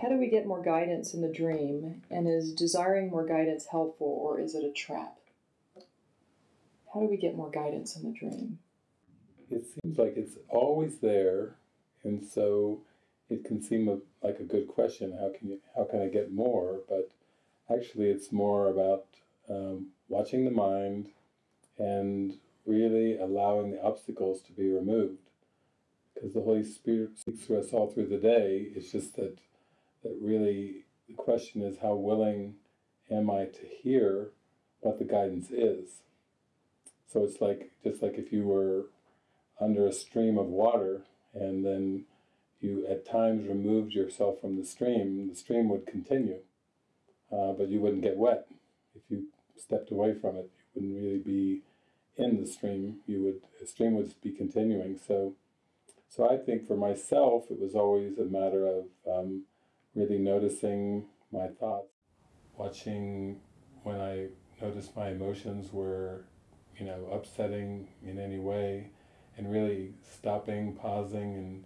how do we get more guidance in the dream? And is desiring more guidance helpful or is it a trap? How do we get more guidance in the dream? It seems like it's always there, and so it can seem a, like a good question. How can you? How can I get more? But actually, it's more about um, watching the mind and really allowing the obstacles to be removed. Because the Holy Spirit speaks to us all through the day. It's just that that really the question is how willing am I to hear what the guidance is. So it's like just like if you were under a stream of water and then you at times removed yourself from the stream, the stream would continue, uh, but you wouldn't get wet. If you stepped away from it, you wouldn't really be in the stream. You would the stream would be continuing. So, so I think for myself, it was always a matter of um, really noticing my thoughts, watching when I noticed my emotions were, you know, upsetting in any way, and really stopping, pausing, and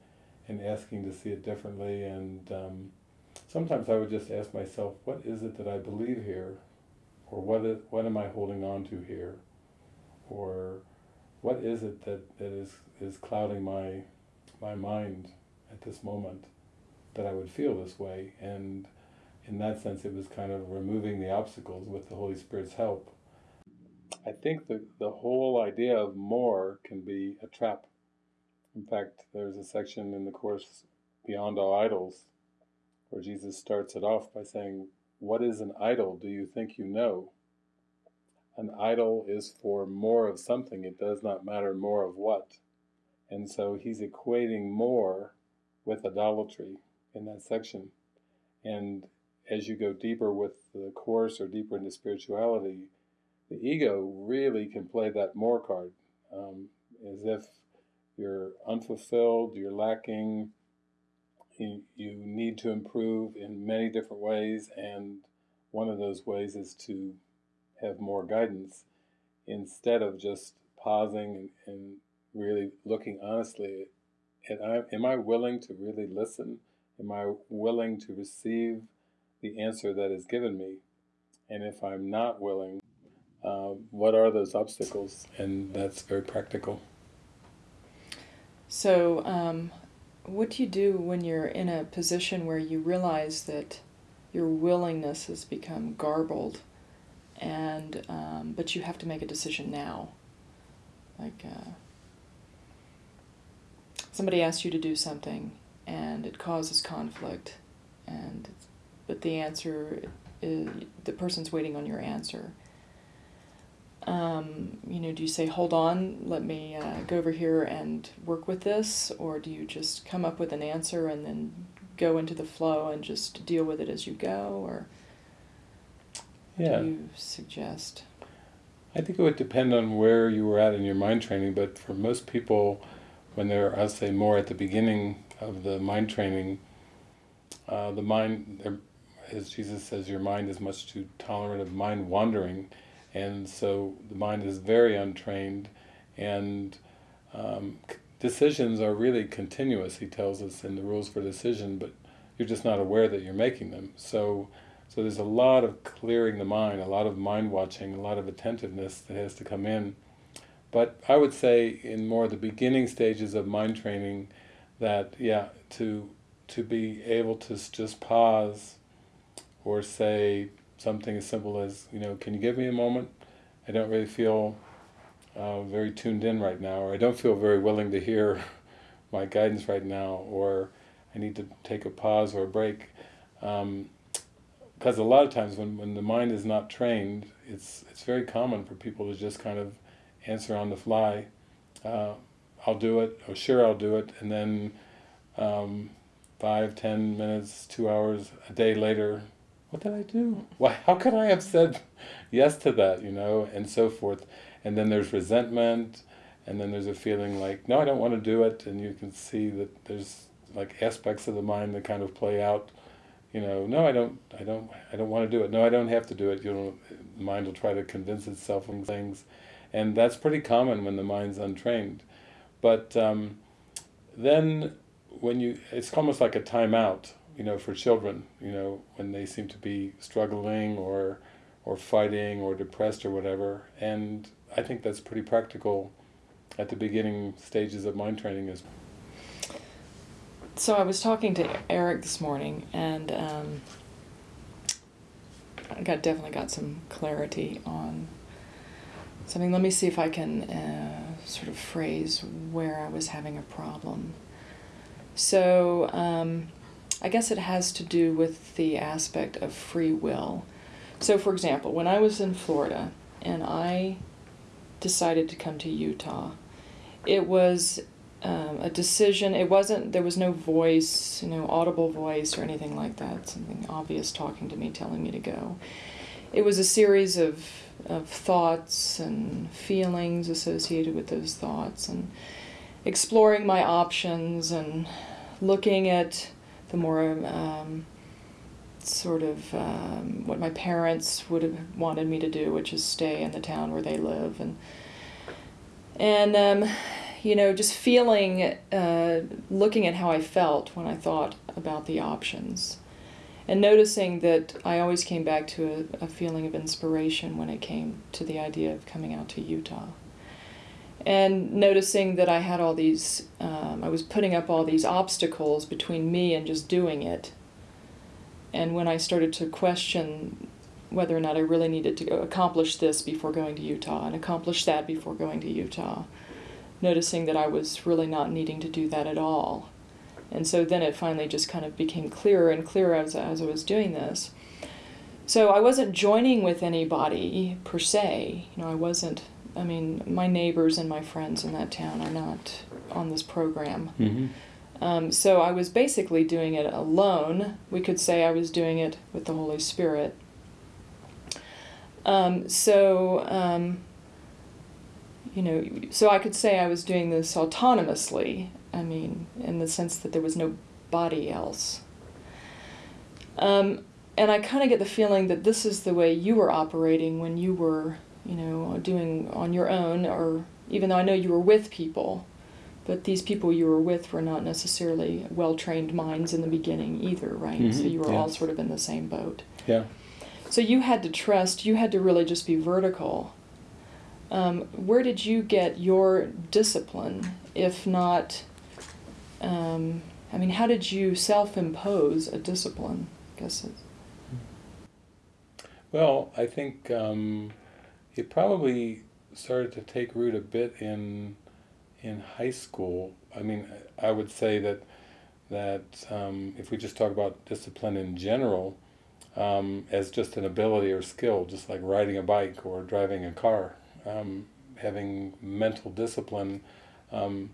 and asking to see it differently. And um, sometimes I would just ask myself, what is it that I believe here? Or what, is, what am I holding on to here? Or what is it that, that is, is clouding my, my mind at this moment that I would feel this way? And in that sense, it was kind of removing the obstacles with the Holy Spirit's help. I think the, the whole idea of more can be a trap in fact, there's a section in the Course, Beyond All Idols, where Jesus starts it off by saying, What is an idol do you think you know? An idol is for more of something, it does not matter more of what. And so he's equating more with idolatry in that section. And as you go deeper with the Course or deeper into spirituality, the ego really can play that more card, um, as if you're unfulfilled, you're lacking, you, need to improve in many different ways, and one of those ways is to have more guidance instead of just pausing and, and really looking honestly at am I willing to really listen? Am I willing to receive the answer that is given me? And if I'm not willing, uh, what are those obstacles? And that's very practical. So, um, what do you do when you're in a position where you realize that your willingness has become garbled, and um, but you have to make a decision now? Like uh, somebody asks you to do something, and it causes conflict, and but the answer is the person's waiting on your answer um, you know, do you say, hold on, let me uh, go over here and work with this? Or do you just come up with an answer and then go into the flow and just deal with it as you go? Or yeah. do you suggest? I think it would depend on where you were at in your mind training, but for most people, when they're, I'll say, more at the beginning of the mind training, uh, the mind, as Jesus says, your mind is much too tolerant of mind wandering, and so the mind is very untrained and um, decisions are really continuous, he tells us in the rules for decision, but you're just not aware that you're making them. So, so there's a lot of clearing the mind, a lot of mind watching, a lot of attentiveness that has to come in. But I would say in more the beginning stages of mind training that, yeah, to, to be able to just pause or say, something as simple as, you know, can you give me a moment? I don't really feel uh, very tuned in right now, or I don't feel very willing to hear my guidance right now, or I need to take a pause or a break. Um, because a lot of times when, when the mind is not trained, it's it's very common for people to just kind of answer on the fly. Uh, I'll do it, or sure I'll do it, and then um, five, ten minutes, two hours, a day later, what did I do? Why, how could I have said yes to that, you know, and so forth. And then there's resentment, and then there's a feeling like, no, I don't want to do it, and you can see that there's like aspects of the mind that kind of play out, you know, no, I don't, I don't, I don't want to do it. No, I don't have to do it. You know, the mind will try to convince itself of things, and that's pretty common when the mind's untrained. But um, then when you, it's almost like a timeout you know, for children, you know, when they seem to be struggling or or fighting or depressed or whatever. And I think that's pretty practical at the beginning stages of mind training as well. So I was talking to Eric this morning, and um, I got definitely got some clarity on something. Let me see if I can uh, sort of phrase where I was having a problem. So um, I guess it has to do with the aspect of free will. So, for example, when I was in Florida and I decided to come to Utah, it was um, a decision. It wasn't, there was no voice, you know, audible voice or anything like that, something obvious talking to me, telling me to go. It was a series of, of thoughts and feelings associated with those thoughts and exploring my options and looking at the more um, sort of um, what my parents would have wanted me to do, which is stay in the town where they live, and and um, you know just feeling, uh, looking at how I felt when I thought about the options, and noticing that I always came back to a, a feeling of inspiration when it came to the idea of coming out to Utah and noticing that I had all these, um, I was putting up all these obstacles between me and just doing it. And when I started to question whether or not I really needed to accomplish this before going to Utah and accomplish that before going to Utah, noticing that I was really not needing to do that at all. And so then it finally just kind of became clearer and clearer as, as I was doing this. So I wasn't joining with anybody per se. You know, I wasn't I mean, my neighbors and my friends in that town are not on this program. Mm-hmm. Um, so I was basically doing it alone. We could say I was doing it with the Holy Spirit. Um, so, um, you know, so I could say I was doing this autonomously. I mean, in the sense that there was nobody else. Um, and I kind of get the feeling that this is the way you were operating when you were you know, doing on your own, or even though I know you were with people, but these people you were with were not necessarily well trained minds in the beginning either, right? Mm-hmm. So you were yeah. all sort of in the same boat. Yeah. So you had to trust, you had to really just be vertical. Um, where did you get your discipline, if not? Um, I mean, how did you self impose a discipline? I guess it's... Well, I think um, it probably started to take root a bit in in high school. I mean, I would say that that um, if we just talk about discipline in general, um, as just an ability or skill, just like riding a bike or driving a car, um, having mental discipline, um,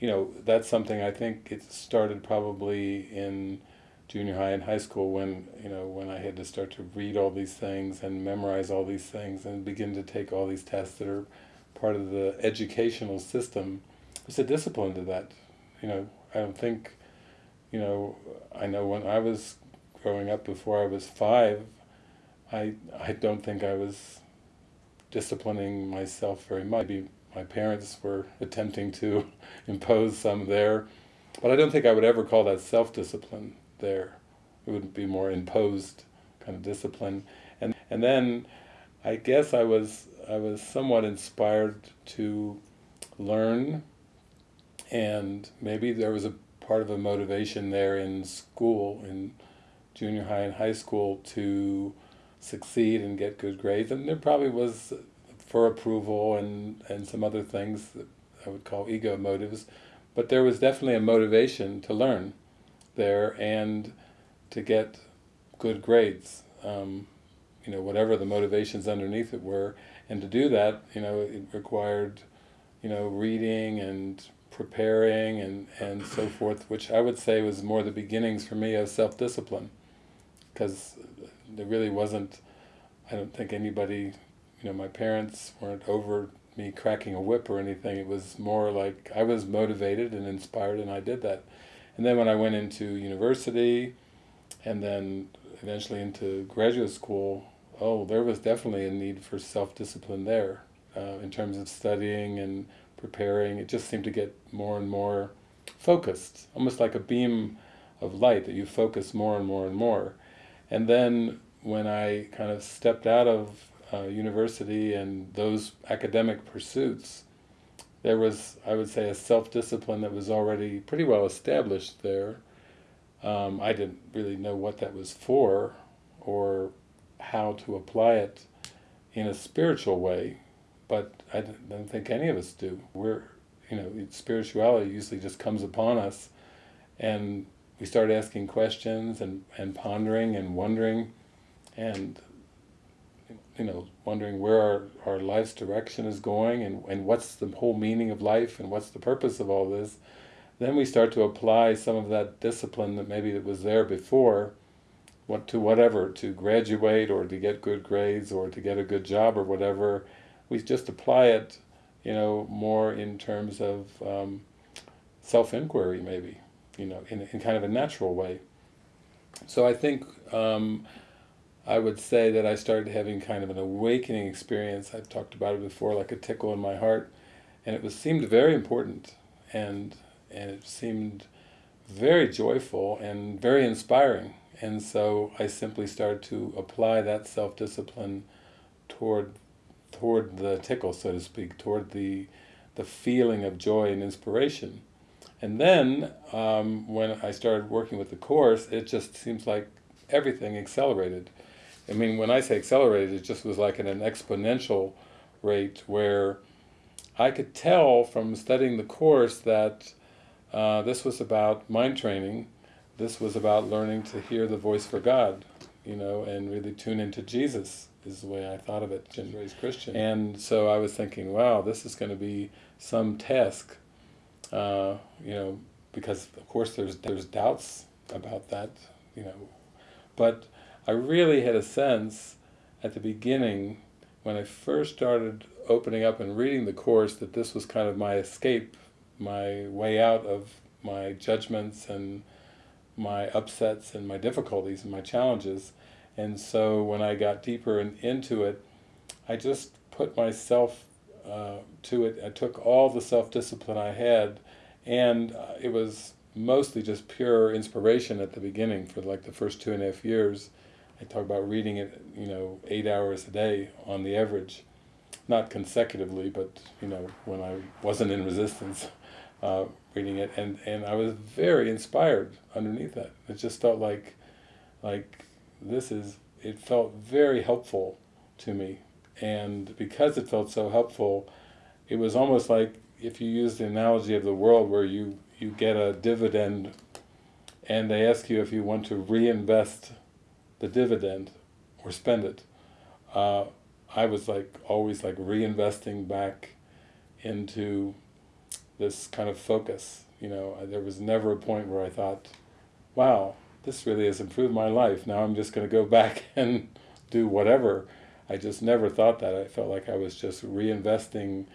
you know, that's something I think it started probably in junior high and high school when you know when I had to start to read all these things and memorize all these things and begin to take all these tests that are part of the educational system. It's a discipline to that. You know, I don't think, you know, I know when I was growing up before I was five, I I don't think I was disciplining myself very much. Maybe my parents were attempting to impose some there, but I don't think I would ever call that self-discipline there. It would be more imposed kind of discipline. And and then I guess I was I was somewhat inspired to learn and maybe there was a part of a motivation there in school in junior high and high school to succeed and get good grades and there probably was for approval and and some other things that I would call ego motives but there was definitely a motivation to learn there and to get good grades. Um, you know, whatever the motivations underneath it were, and to do that, you know, it required, you know, reading and preparing and, and so forth, which I would say was more the beginnings for me of self-discipline, because there really wasn't, I don't think anybody, you know, my parents weren't over me cracking a whip or anything, it was more like I was motivated and inspired and I did that. And then when I went into university and then eventually into graduate school, oh, there was definitely a need for self-discipline there uh, in terms of studying and preparing. It just seemed to get more and more focused, almost like a beam of light that you focus more and more and more. And then when I kind of stepped out of uh, university and those academic pursuits, there was, I would say, a self-discipline that was already pretty well established there. Um, I didn't really know what that was for or how to apply it in a spiritual way, but I don't think any of us do. We're, you know, spirituality usually just comes upon us and we start asking questions and, and pondering and wondering and you know, wondering where our, our life's direction is going and, and what's the whole meaning of life and what's the purpose of all this, then we start to apply some of that discipline that maybe that was there before what to whatever, to graduate or to get good grades or to get a good job or whatever. We just apply it, you know, more in terms of um, self-inquiry maybe, you know, in, in kind of a natural way. So I think um, I would say that I started having kind of an awakening experience. I've talked about it before, like a tickle in my heart, and it was seemed very important, and and it seemed very joyful and very inspiring. And so I simply started to apply that self-discipline toward toward the tickle, so to speak, toward the the feeling of joy and inspiration. And then um, when I started working with the Course, it just seems like everything accelerated. I mean, when I say accelerated, it just was like at an exponential rate where I could tell from studying the Course that uh, this was about mind training, this was about learning to hear the voice for God, you know, and really tune into Jesus, is the way I thought of it, and raised Christian. And so I was thinking, wow, this is going to be some task, uh, you know, because of course there's there's doubts about that, you know, but I really had a sense at the beginning when I first started opening up and reading the Course that this was kind of my escape, my way out of my judgments and my upsets and my difficulties and my challenges. And so when I got deeper in, into it, I just put myself uh, to it. I took all the self-discipline I had and uh, it was mostly just pure inspiration at the beginning for like the first two and a half years I talk about reading it, you know, eight hours a day on the average, not consecutively, but you know, when I wasn't in resistance, uh, reading it, and and I was very inspired underneath that. It just felt like, like this is. It felt very helpful to me, and because it felt so helpful, it was almost like if you use the analogy of the world where you you get a dividend, and they ask you if you want to reinvest the dividend or spend it. Uh, I was like always like reinvesting back into this kind of focus. You know, there was never a point where I thought, wow, this really has improved my life. Now I'm just going to go back and do whatever. I just never thought that. I felt like I was just reinvesting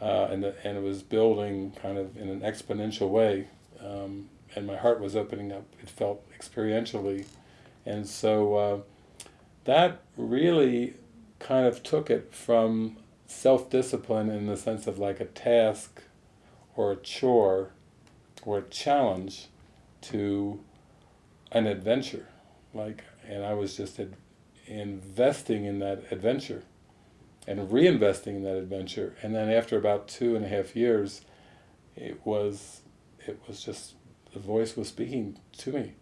uh, and, the, and it was building kind of in an exponential way. Um, and my heart was opening up. It felt experientially and so uh, that really kind of took it from self-discipline in the sense of like a task or a chore or a challenge to an adventure. Like, and I was just investing in that adventure and reinvesting in that adventure. And then after about two and a half years, it was, it was just, the voice was speaking to me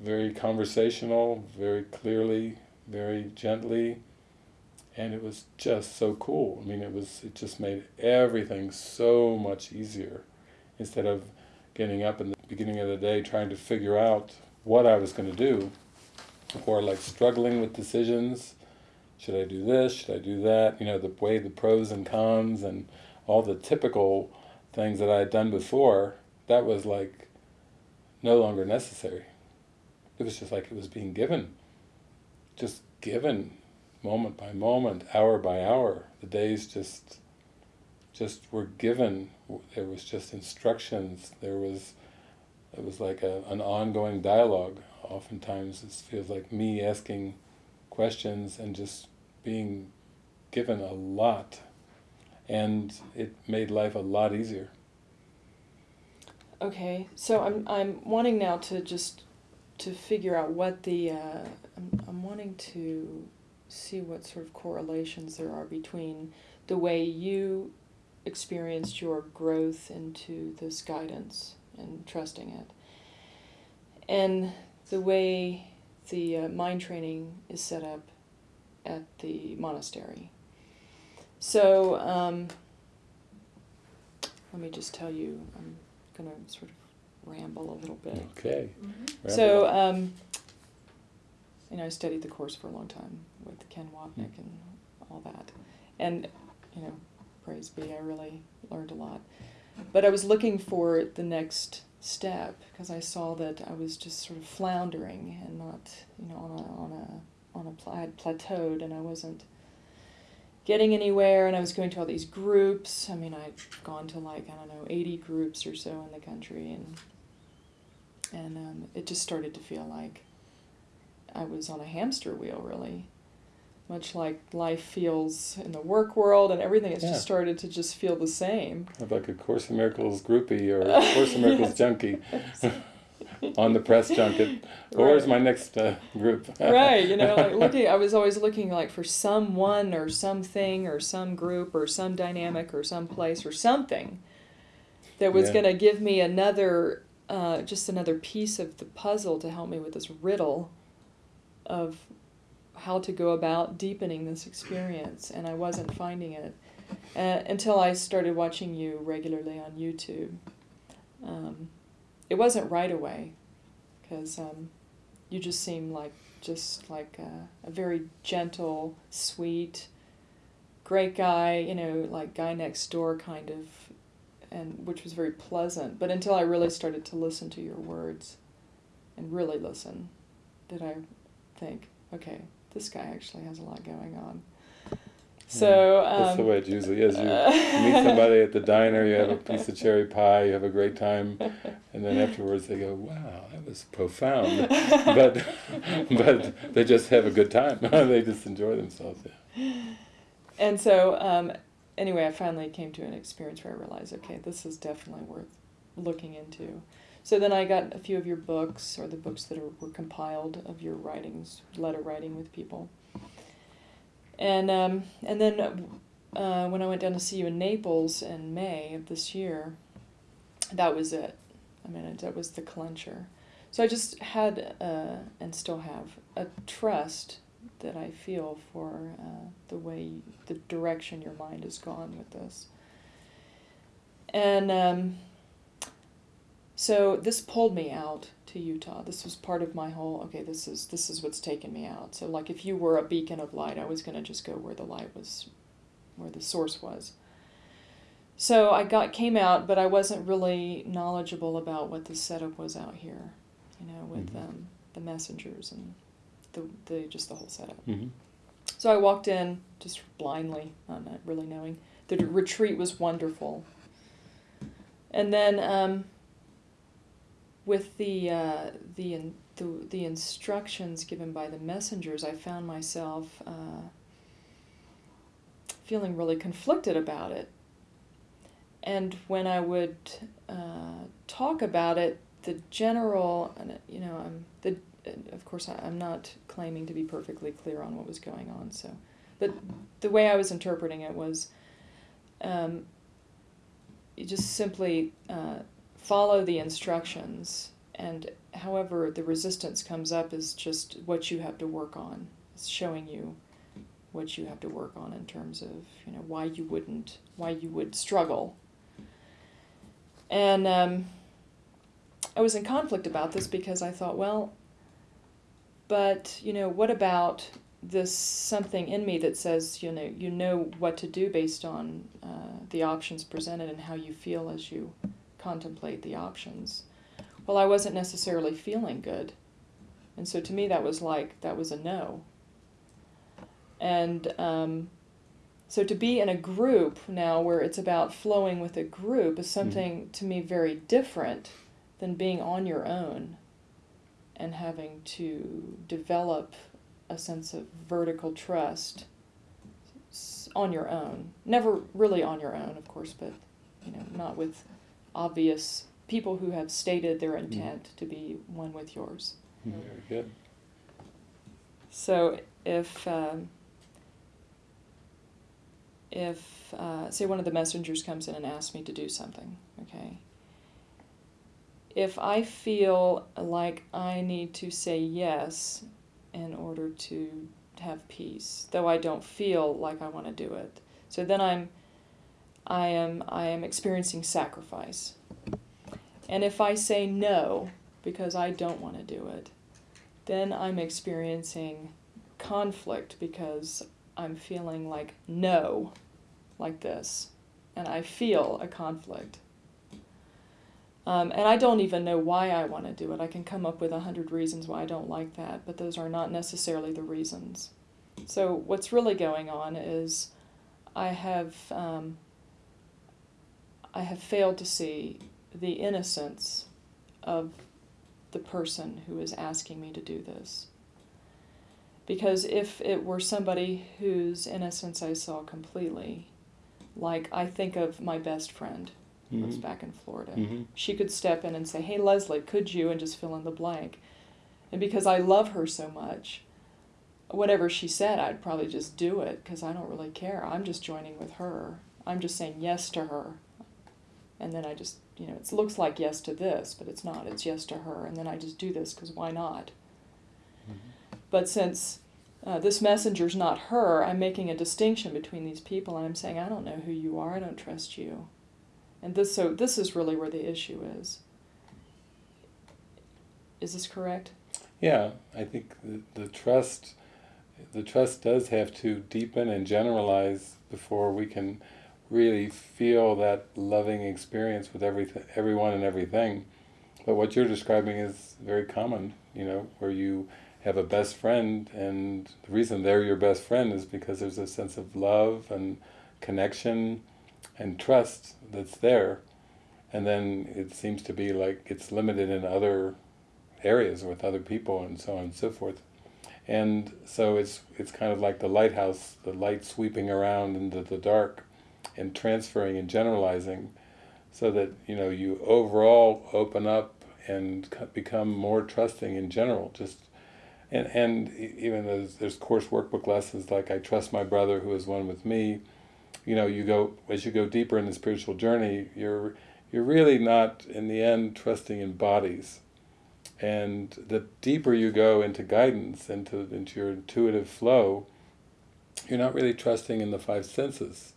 very conversational, very clearly, very gently, and it was just so cool. I mean, it was it just made everything so much easier. Instead of getting up in the beginning of the day trying to figure out what I was going to do, or like struggling with decisions, should I do this, should I do that, you know, the way the pros and cons and all the typical things that I had done before, that was like no longer necessary. It was just like it was being given, just given moment by moment, hour by hour. The days just just were given. There was just instructions. There was it was like a, an ongoing dialogue. Oftentimes it feels like me asking questions and just being given a lot. And it made life a lot easier. Okay, so I'm I'm wanting now to just to figure out what the uh, I'm I'm wanting to see what sort of correlations there are between the way you experienced your growth into this guidance and trusting it, and the way the uh, mind training is set up at the monastery. So um, let me just tell you, I'm going to sort of ramble a little bit. Okay. Mm-hmm. So, um, you know, I studied the course for a long time with Ken Wapnick and all that. And, you know, praise be, I really learned a lot. But I was looking for the next step because I saw that I was just sort of floundering and not, you know, on a, on a, on a, pla- I had plateaued and I wasn't getting anywhere and I was going to all these groups. I mean, I'd gone to like, I don't know, 80 groups or so in the country and and um, it just started to feel like I was on a hamster wheel, really, much like life feels in the work world, and everything has Yeah. just started to just feel the same. Like a Course in Miracles groupie or a Course in Miracles junkie on the press junket. Right. my next uh, group? right, you know, like looking, I was always looking like for someone or something or some group or some dynamic or some place or something that was Yeah. going to give me another, uh, just another piece of the puzzle to help me with this riddle of how to go about deepening this experience, and I wasn't finding it uh, until I started watching you regularly on YouTube. Um, it wasn't right away, because um, you just seem like just like a, a very gentle, sweet, great guy, you know, like guy next door kind of, and which was very pleasant. But until I really started to listen to your words, and really listen, did I think, okay, this guy actually has a lot going on. So um, That's the way it usually is. You meet somebody at the diner, you have a piece of cherry pie, you have a great time, and then afterwards they go, "Wow, that was profound," but but they just have a good time. they just enjoy themselves. Yeah. And so, um, anyway, I finally came to an experience where I realized, okay, this is definitely worth looking into. So then I got a few of your books, or the books that are, were compiled of your writings, letter writing with people. And um, and then uh, when I went down to see you in Naples in May of this year, that was it. I mean, that was the clincher. So I just had, uh, and still have, a trust that I feel for uh, the way, the direction your mind has gone with this. And um, so this pulled me out to Utah. This was part of my whole. Okay, this is this is what's taken me out. So like, if you were a beacon of light, I was gonna just go where the light was, where the source was. So I got came out, but I wasn't really knowledgeable about what the setup was out here, you know, with Mhm. um, the messengers and the, the just the whole setup. Mm-hmm. So I walked in just blindly, not really knowing. The retreat was wonderful. And then um, with the, uh, the, in, the, the instructions given by the messengers, I found myself uh, feeling really conflicted about it. And when I would uh, talk about it, the general, and, you know, I'm the of course, I, I'm not claiming to be perfectly clear on what was going on. So, but the way I was interpreting it was, um, you just simply uh, follow the instructions, and however the resistance comes up is just what you have to work on. It's showing you what you have to work on in terms of you know why you wouldn't, why you would struggle. And um, I was in conflict about this because I thought, well, but you know what about this something in me that says you know you know what to do based on uh, the options presented and how you feel as you contemplate the options? Well i wasn't necessarily feeling good. And so to me that was like that was a no. And um, so to be in a group now where it's about flowing with a group is something to me very different than being on your own and having to develop a sense of vertical trust on your own. Never really on your own, of course, but you know, not with obvious people who have stated their intent to be one with yours. Very good. So if um, if uh, say one of the messengers comes in and asks me to do something, okay. If I feel like I need to say yes in order to have peace, though I don't feel like I want to do it, so then I'm I am I am experiencing sacrifice. And if I say no because I don't want to do it, then I'm experiencing conflict because I'm feeling like no, like this, and I feel a conflict. Um, and I don't even know why I want to do it. I can come up with a hundred reasons why I don't like that, but those are not necessarily the reasons. So what's really going on is I have um, I have failed to see the innocence of the person who is asking me to do this. Because if it were somebody whose innocence I saw completely, like I think of my best friend lives Mhm. back in Florida, Mhm. she could step in and say, Hey, Leslie, could you? and just fill in the blank. And because I love her so much, whatever she said, I'd probably just do it because I don't really care. I'm just joining with her. I'm just saying yes to her. And then I just, you know, it looks like yes to this, but it's not. It's yes to her. And then I just do this because why not? But since uh, this messenger's not her, I'm making a distinction between these people, and I'm saying I don't know who you are. I don't trust you. And this, so this is really where the issue is. Is this correct? Yeah, I think the, the trust, the trust does have to deepen and generalize before we can really feel that loving experience with everything, everyone and everything. But what you're describing is very common, you know, where you have a best friend and the reason they're your best friend is because there's a sense of love and connection and trust that's there. And then it seems to be like it's limited in other areas with other people and so on and so forth. And so it's it's kind of like the lighthouse, the light sweeping around into the dark and transferring and generalizing so that you know you overall open up and become more trusting in general just and and even there's there's course workbook lessons like I trust my brother who is one with me you know you go as you go deeper in the spiritual journey you're you're really not in the end trusting in bodies and the deeper you go into guidance into into your intuitive flow you're not really trusting in the five senses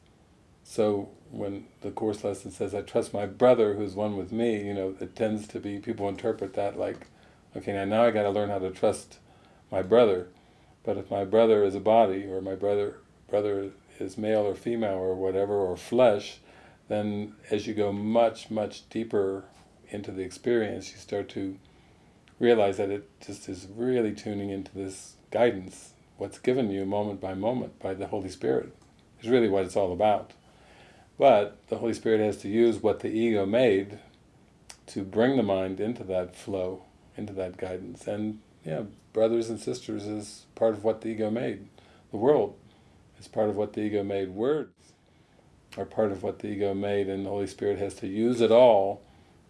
so when the course lesson says, I trust my brother who's one with me, you know, it tends to be, people interpret that like, okay, now, now I got to learn how to trust my brother. But if my brother is a body, or my brother brother is male or female or whatever, or flesh, then as you go much, much deeper into the experience, you start to realize that it just is really tuning into this guidance, what's given you moment by moment by the Holy Spirit, is really what it's all about. But the Holy Spirit has to use what the ego made to bring the mind into that flow, into that guidance. And yeah, brothers and sisters is part of what the ego made. The world is part of what the ego made. Words are part of what the ego made, and the Holy Spirit has to use it all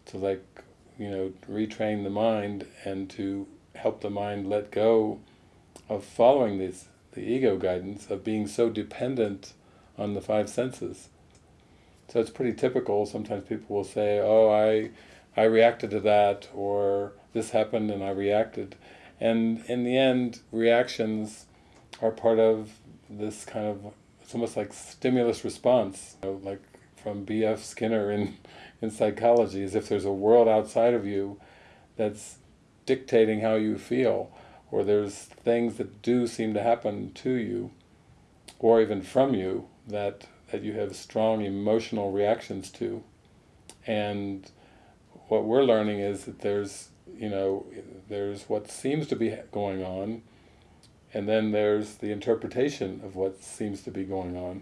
to like, you know, retrain the mind and to help the mind let go of following this, the ego guidance, of being so dependent on the five senses. So it's pretty typical. Sometimes people will say, "Oh, I, I reacted to that," or "This happened and I reacted," and in the end, reactions are part of this kind of. It's almost like stimulus response, you know, like from B.F. Skinner in in psychology, as if there's a world outside of you that's dictating how you feel, or there's things that do seem to happen to you, or even from you that that you have strong emotional reactions to. And what we're learning is that there's, you know, there's what seems to be going on, and then there's the interpretation of what seems to be going on.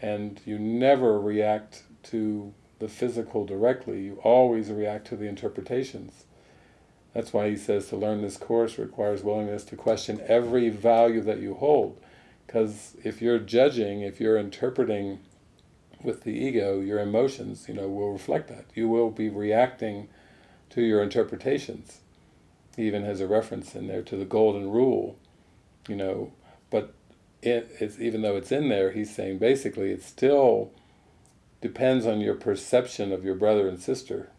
And you never react to the physical directly, you always react to the interpretations. That's why he says to learn this course requires willingness to question every value that you hold. Because if you're judging, if you're interpreting with the ego, your emotions, you know, will reflect that. You will be reacting to your interpretations. He even has a reference in there to the golden rule, you know, but it, it's even though it's in there, he's saying basically it still depends on your perception of your brother and sister.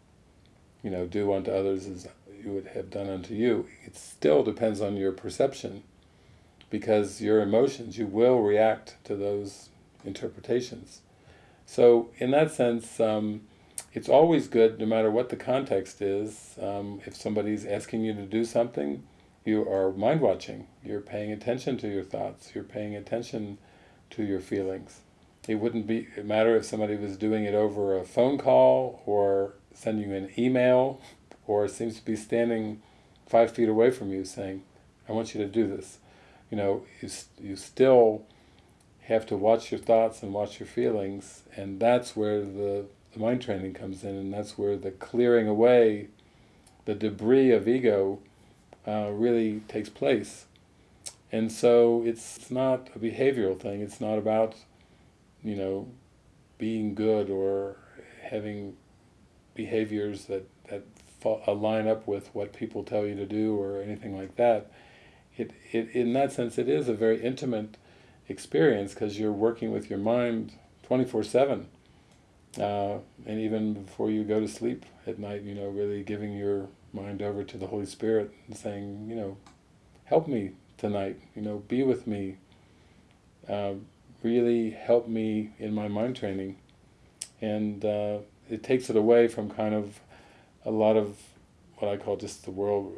You know, do unto others as you would have done unto you. It still depends on your perception because your emotions, you will react to those interpretations. So in that sense, um, it's always good, no matter what the context is, um, if somebody's asking you to do something, you are mind watching, you're paying attention to your thoughts, you're paying attention to your feelings. It wouldn't be matter if somebody was doing it over a phone call or sending you an email or seems to be standing five feet away from you saying, I want you to do this. You know, you, you still have to watch your thoughts and watch your feelings, and that's where the, the mind training comes in, and that's where the clearing away the debris of ego uh, really takes place. And so it's not a behavioral thing, it's not about, you know, being good or having behaviors that, that line up with what people tell you to do or anything like that. It, it, in that sense, it is a very intimate experience because you're working with your mind 24-7. Uh, and even before you go to sleep at night, you know, really giving your mind over to the Holy Spirit and saying, you know, help me tonight, you know, be with me, uh, really help me in my mind training. And uh, it takes it away from kind of a lot of what I call just the world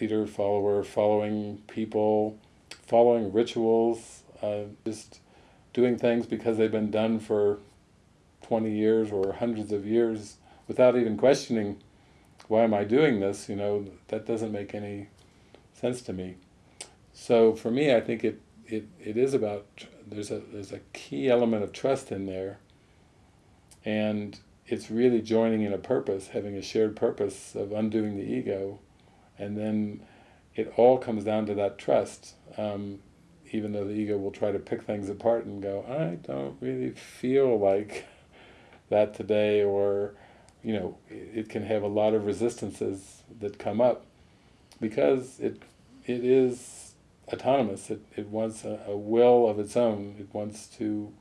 leader, follower, following people, following rituals, uh, just doing things because they've been done for 20 years or hundreds of years without even questioning why am I doing this, you know, that doesn't make any sense to me. So for me, I think it, it, it is about, there's a, there's a key element of trust in there, and it's really joining in a purpose, having a shared purpose of undoing the ego, and then it all comes down to that trust. Um, even though the ego will try to pick things apart and go, I don't really feel like that today, or, you know, it can have a lot of resistances that come up because it it is autonomous. It, it wants a, a will of its own. It wants to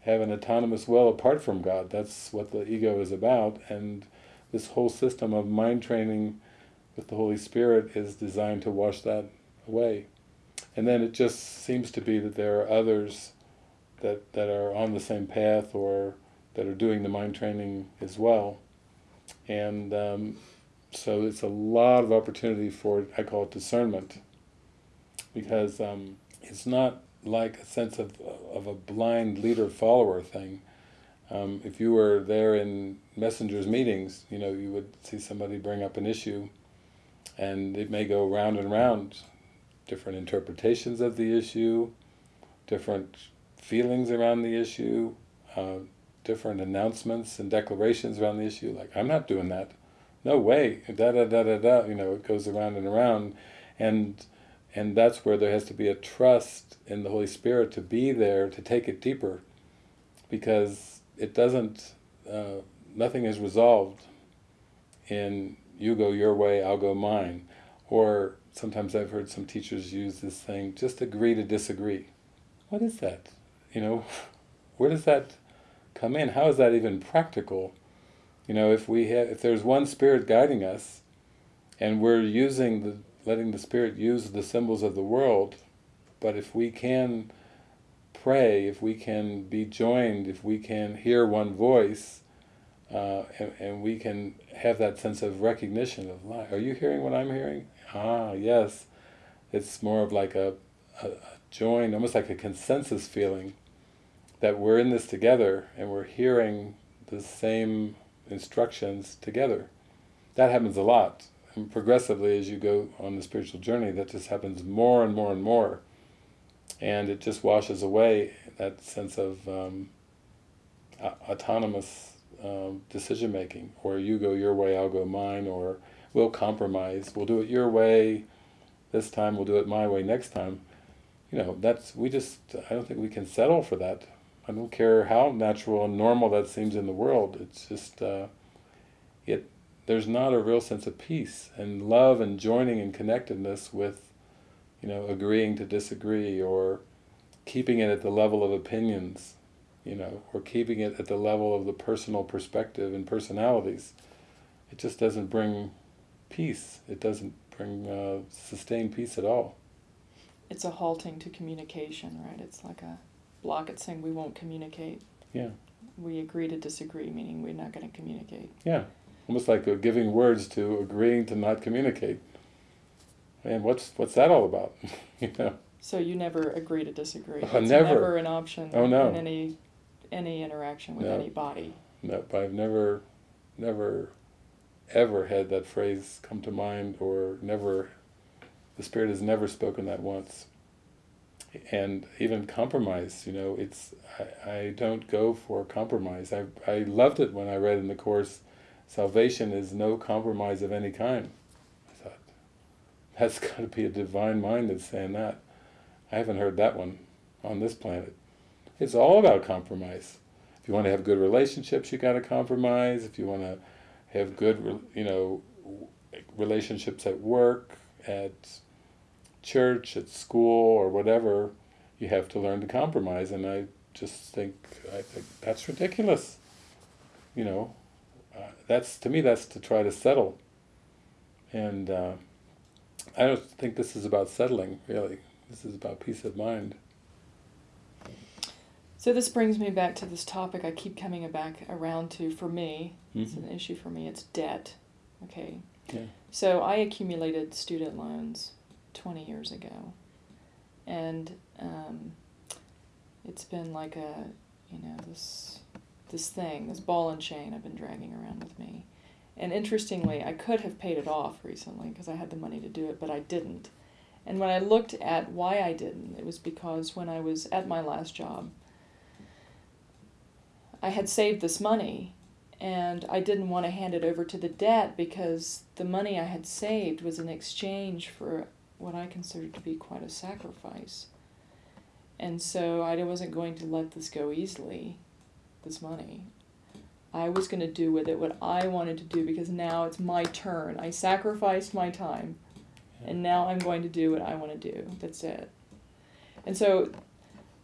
have an autonomous will apart from God. That's what the ego is about, and this whole system of mind training with the Holy Spirit is designed to wash that away. And then it just seems to be that there are others that, that are on the same path or that are doing the mind training as well. And um, so it's a lot of opportunity for, I call it discernment, because um, it's not like a sense of, of a blind leader-follower thing. Um, if you were there in messengers meetings, you know, you would see somebody bring up an issue and it may go round and round different interpretations of the issue, different feelings around the issue, uh, different announcements and declarations around the issue, like, I'm not doing that. No way, da da da da da, you know, it goes around and around. And, and that's where there has to be a trust in the Holy Spirit to be there, to take it deeper. Because it doesn't, uh, nothing is resolved in you go your way, I'll go mine. Or sometimes I've heard some teachers use this thing, just agree to disagree. What is that? You know, where does that come in? How is that even practical? You know, if we have, if there's one spirit guiding us, and we're using the, letting the spirit use the symbols of the world, but if we can pray, if we can be joined, if we can hear one voice, uh, and, and, we can have that sense of recognition of life. Are you hearing what I'm hearing? ah, yes, it's more of like a, a, a join, almost like a consensus feeling that we're in this together and we're hearing the same instructions together. That happens a lot. And progressively as you go on the spiritual journey, that just happens more and more and more. And it just washes away that sense of um, autonomous um, decision making, or you go your way, I'll go mine, or we'll compromise, we'll do it your way, this time we'll do it my way next time. You know, that's, we just, I don't think we can settle for that. I don't care how natural and normal that seems in the world. It's just uh, it. There's not a real sense of peace and love and joining and connectedness with, you know, agreeing to disagree or keeping it at the level of opinions, you know, or keeping it at the level of the personal perspective and personalities. It just doesn't bring peace. It doesn't bring uh, sustained peace at all. It's a halting to communication, right? It's like a block. It's saying we won't communicate. Yeah. We agree to disagree, meaning we're not going to communicate. Yeah. Almost like giving words to agreeing to not communicate. And what's what's that all about? you know. So you never agree to disagree. Oh, it's never. never an option Oh, no. in any any interaction with No. anybody. No, but I've never, never, ever had that phrase come to mind, or never, the Spirit has never spoken that once. And even compromise, you know, it's, I, I don't go for compromise. I, I loved it when I read in the Course, salvation is no compromise of any kind. I thought, that's got to be a divine mind that's saying that. I haven't heard that one on this planet. It's all about compromise. If you want to have good relationships, you got to compromise. If you want to have good, you know, relationships at work, at church, at school, or whatever, you have to learn to compromise. And I just think I think that's ridiculous. You know, uh, that's to me that's to try to settle. And uh, I don't think this is about settling really. This is about peace of mind. So this brings me back to this topic I keep coming back around to for me. It's Mhm. an issue for me. It's debt. Okay. Yeah. So I accumulated student loans 20 years ago. And um, it's been like a, you know, this this thing, this ball and chain I've been dragging around with me. And interestingly, I could have paid it off recently because I had the money to do it, but I didn't. And when I looked at why I didn't, it was because when I was at my last job, I had saved this money and I didn't want to hand it over to the debt because the money I had saved was in exchange for what I considered to be quite a sacrifice. And so I wasn't going to let this go easily, this money. I was going to do with it what I wanted to do because now it's my turn. I sacrificed my time and now I'm going to do what I want to do. That's it. And so,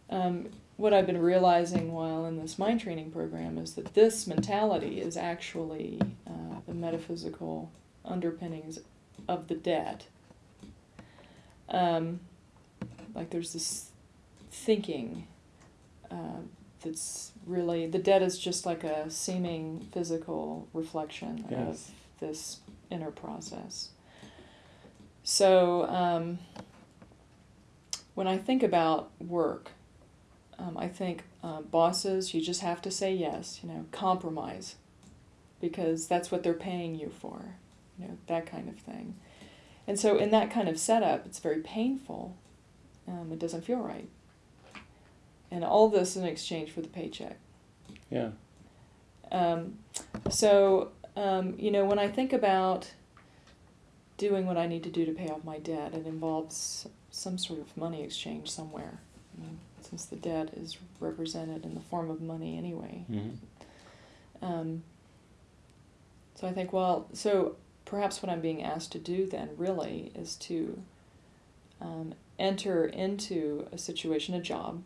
um, what I've been realizing while in this mind training program is that this mentality is actually uh, the metaphysical underpinnings of the debt. Um, like there's this thinking uh, that's really the dead is just like a seeming physical reflection Yes. of this inner process. So um, when I think about work, um, I think uh, bosses, you just have to say yes, you know, compromise, because that's what they're paying you for, you know, that kind of thing. And so in that kind of setup, it's very painful. Um, it doesn't feel right. And all this in exchange for the paycheck. Yeah. Um, so, um, you know, when I think about doing what I need to do to pay off my debt, it involves some sort of money exchange somewhere. I mean, since the debt is represented in the form of money anyway. hmm Um, so I think, well, so perhaps what I'm being asked to do then really is to um, enter into a situation, a job,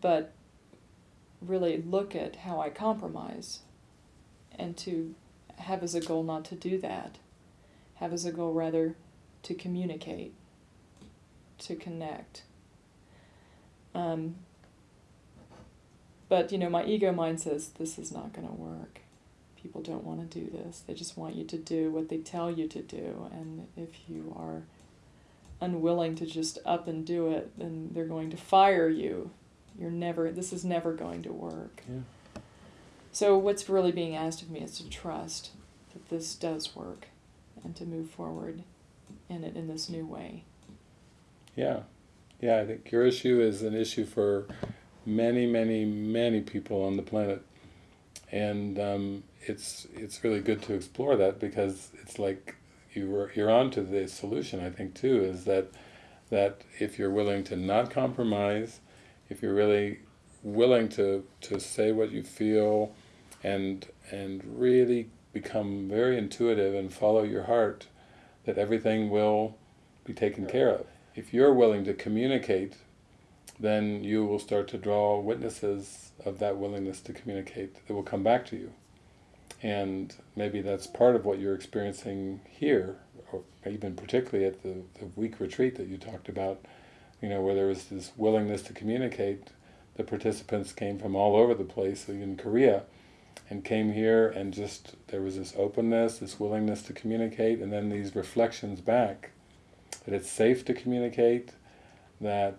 but really look at how I compromise and to have as a goal not to do that, have as a goal rather to communicate, to connect. Um, but you know, my ego mind says this is not going to work. People don't want to do this. They just want you to do what they tell you to do. And if you are unwilling to just up and do it, then they're going to fire you. You're never, this is never going to work. Yeah. So, what's really being asked of me is to trust that this does work and to move forward in it in this new way. Yeah, yeah. I think your issue is an issue for many, many, many people on the planet, and um, it's it's really good to explore that because it's like you were you're onto the solution. I think too is that that if you're willing to not compromise, if you're really willing to, to say what you feel and and really become very intuitive and follow your heart, that everything will be taken care of. If you're willing to communicate, then you will start to draw witnesses of that willingness to communicate that will come back to you. And maybe that's part of what you're experiencing here, or even particularly at the, the week retreat that you talked about, you know, where there was this willingness to communicate. The participants came from all over the place, in Korea, and came here and just, there was this openness, this willingness to communicate, and then these reflections back, that it's safe to communicate, that,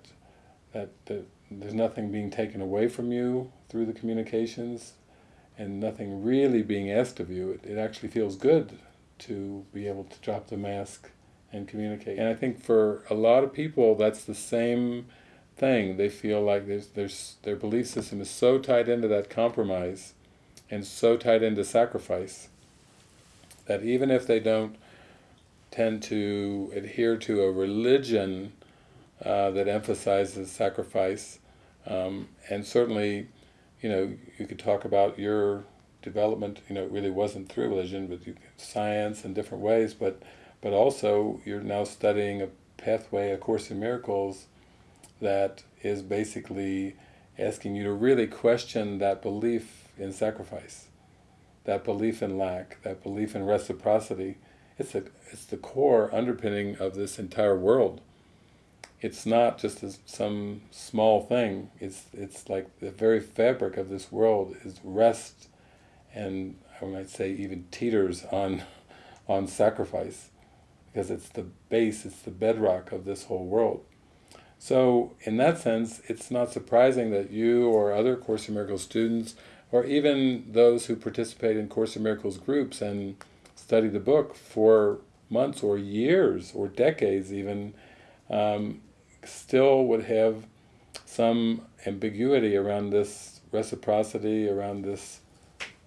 that, that there's nothing being taken away from you through the communications, and nothing really being asked of you. It, it actually feels good to be able to drop the mask and communicate. And I think for a lot of people that's the same thing. They feel like there's, there's, their belief system is so tied into that compromise and so tied into sacrifice that even if they don't tend to adhere to a religion uh, that emphasizes sacrifice, um, and certainly, you know, you could talk about your development, you know, it really wasn't through religion, but you, science in different ways, but but also you're now studying a pathway, a Course in Miracles, that is basically asking you to really question that belief in sacrifice, that belief in lack, that belief in reciprocity. It's, a, it's the core underpinning of this entire world. It's not just a, some small thing, it's, it's like the very fabric of this world is rest and I might say even teeters on, on sacrifice because it's the base, it's the bedrock of this whole world. So in that sense, it's not surprising that you or other Course in Miracles students, or even those who participate in Course in Miracles groups and study the book for months or years or decades even, um, still would have some ambiguity around this reciprocity, around this,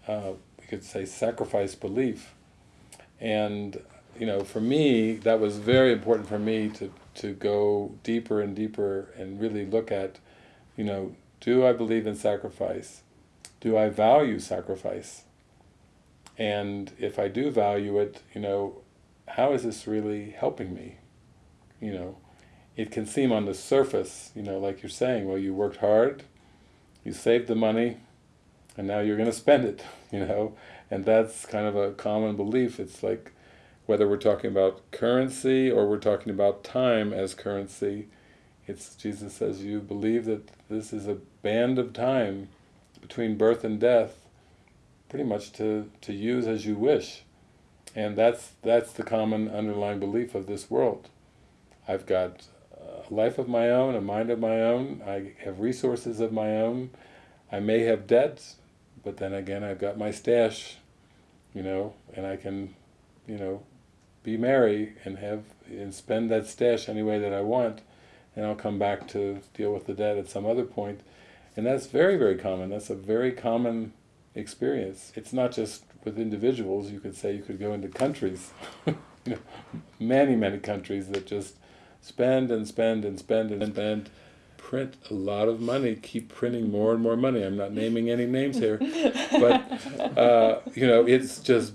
uh, we could say, sacrifice belief. And you know, for me, that was very important for me to, to go deeper and deeper and really look at, you know, do I believe in sacrifice? Do I value sacrifice? And if I do value it, you know, how is this really helping me? You know, it can seem on the surface, you know, like you're saying, well, you worked hard, you saved the money, and now you're going to spend it, you know, and that's kind of a common belief. It's like, whether we're talking about currency or we're talking about time as currency, it's Jesus says you believe that this is a band of time between birth and death, pretty much to, to use as you wish. And that's, that's the common underlying belief of this world. I've got a life of my own, a mind of my own, I have resources of my own, I may have debts, but then again I've got my stash, you know, and I can, you know, be merry and have and spend that stash any way that I want, and I'll come back to deal with the debt at some other point. And that's very, very common. That's a very common experience. It's not just with individuals. You could say you could go into countries, you know, many, many countries that just spend and spend and spend and spend, print a lot of money, keep printing more and more money. I'm not naming any names here, but uh, you know, it's just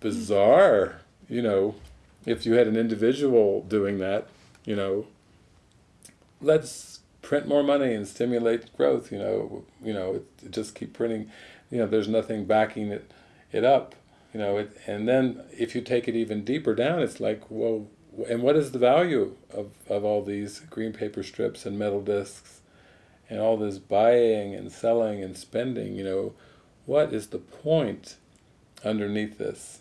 bizarre. You know, if you had an individual doing that, you know, let's print more money and stimulate growth, you know, you know, it, just keep printing, you know, there's nothing backing it, it up, you know, it, and then if you take it even deeper down, it's like, well, and what is the value of, of all these green paper strips and metal discs and all this buying and selling and spending, you know, what is the point underneath this?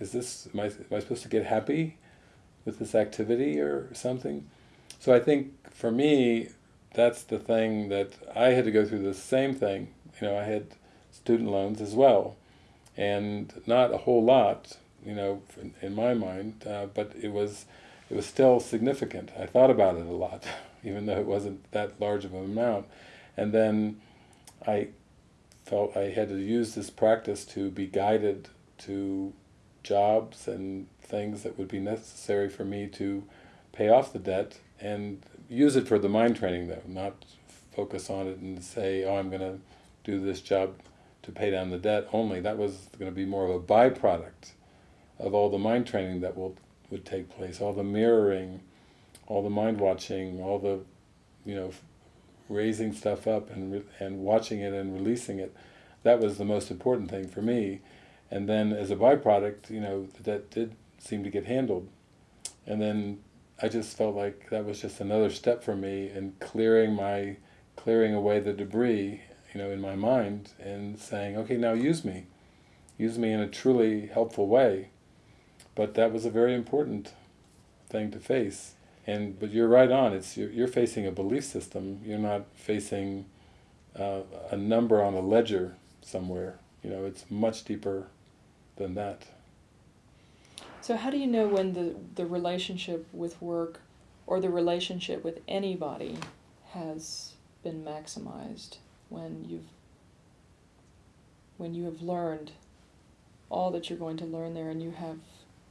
is this, am I, am I supposed to get happy with this activity or something? So I think for me, that's the thing that I had to go through the same thing. You know, I had student loans as well, and not a whole lot, you know, in, in my mind, uh, but it was, it was still significant. I thought about it a lot, even though it wasn't that large of an amount. And then I felt I had to use this practice to be guided to jobs and things that would be necessary for me to pay off the debt and use it for the mind training though, not focus on it and say, oh, I'm going to do this job to pay down the debt only. That was going to be more of a byproduct of all the mind training that will would take place, all the mirroring, all the mind watching, all the, you know, raising stuff up and and watching it and releasing it. That was the most important thing for me. And then as a byproduct, you know, that did seem to get handled. And then I just felt like that was just another step for me in clearing my, clearing away the debris, you know, in my mind and saying, okay, now use me. Use me in a truly helpful way. But that was a very important thing to face. And but you're right on. It's you're, you're facing a belief system. You're not facing uh, a number on a ledger somewhere. You know, it's much deeper than that. So how do you know when the, the relationship with work or the relationship with anybody has been maximized when you've when you have learned all that you're going to learn there and you have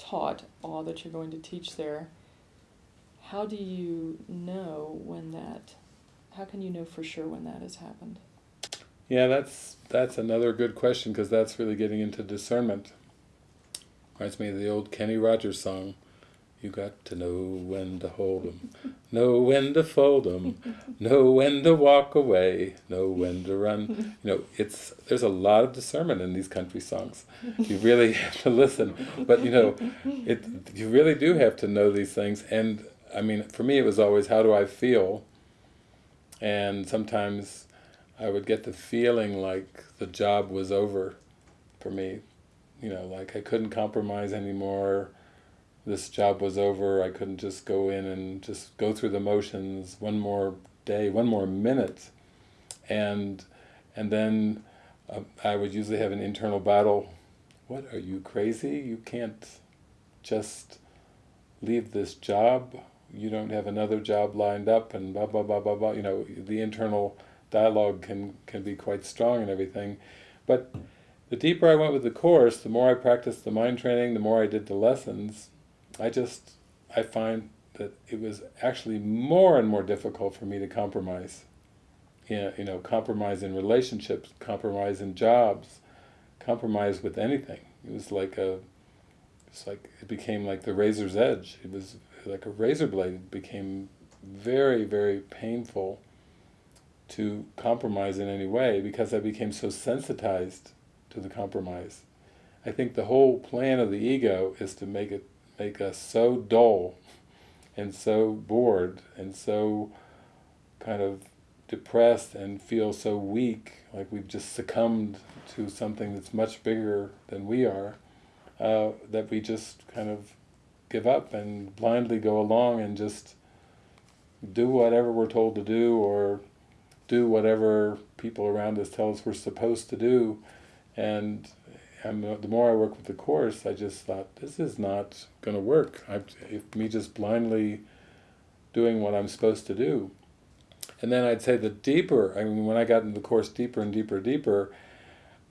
taught all that you're going to teach there how do you know when that how can you know for sure when that has happened yeah that's that's another good question because that's really getting into discernment Reminds me of the old Kenny Rogers song. You got to know when to hold 'em, know when to fold 'em, know when to walk away, know when to run. You know, it's there's a lot of discernment in these country songs. You really have to listen, but you know, it you really do have to know these things. And I mean, for me, it was always how do I feel, and sometimes I would get the feeling like the job was over for me you know, like I couldn't compromise anymore. This job was over. I couldn't just go in and just go through the motions one more day, one more minute, and and then uh, I would usually have an internal battle. What are you crazy? You can't just leave this job. You don't have another job lined up, and blah blah blah blah blah. You know, the internal dialogue can can be quite strong and everything, but the deeper I went with the course, the more I practiced the mind training, the more I did the lessons, I just, I find that it was actually more and more difficult for me to compromise. You know, compromise in relationships, compromise in jobs, compromise with anything. It was like a, it's like, it became like the razor's edge. It was like a razor blade. It became very, very painful to compromise in any way because I became so sensitized to the compromise. I think the whole plan of the ego is to make it make us so dull and so bored and so kind of depressed and feel so weak, like we've just succumbed to something that's much bigger than we are, uh, that we just kind of give up and blindly go along and just do whatever we're told to do or do whatever people around us tell us we're supposed to do. And Uh, the more I work with the Course, I just thought, this is not going to work. I, me just blindly doing what I'm supposed to do. And then I'd say the deeper, I mean, when I got into the Course deeper and deeper, deeper,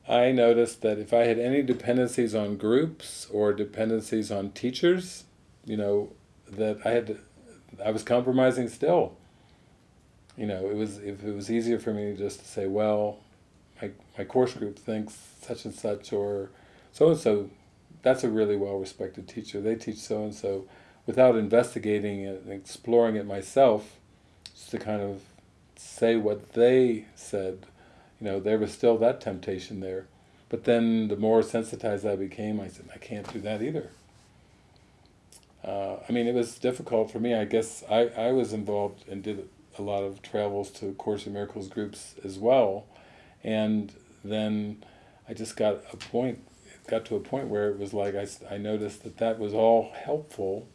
I noticed that if I had any dependencies on groups or dependencies on teachers, you know, that I had, to, I was compromising still. You know, it was if it was easier for me just to say, well, my, my course group thinks such and such or so-and-so, that's a really well-respected teacher. They teach so-and-so without investigating it and exploring it myself, just to kind of say what they said. You know, there was still that temptation there. But then the more sensitized I became, I said, I can't do that either. Uh, I mean, it was difficult for me. I guess I, I was involved and did a lot of travels to Course in Miracles groups as well. And then I just got a point, got to a point where it was like I, I noticed that that was all helpful,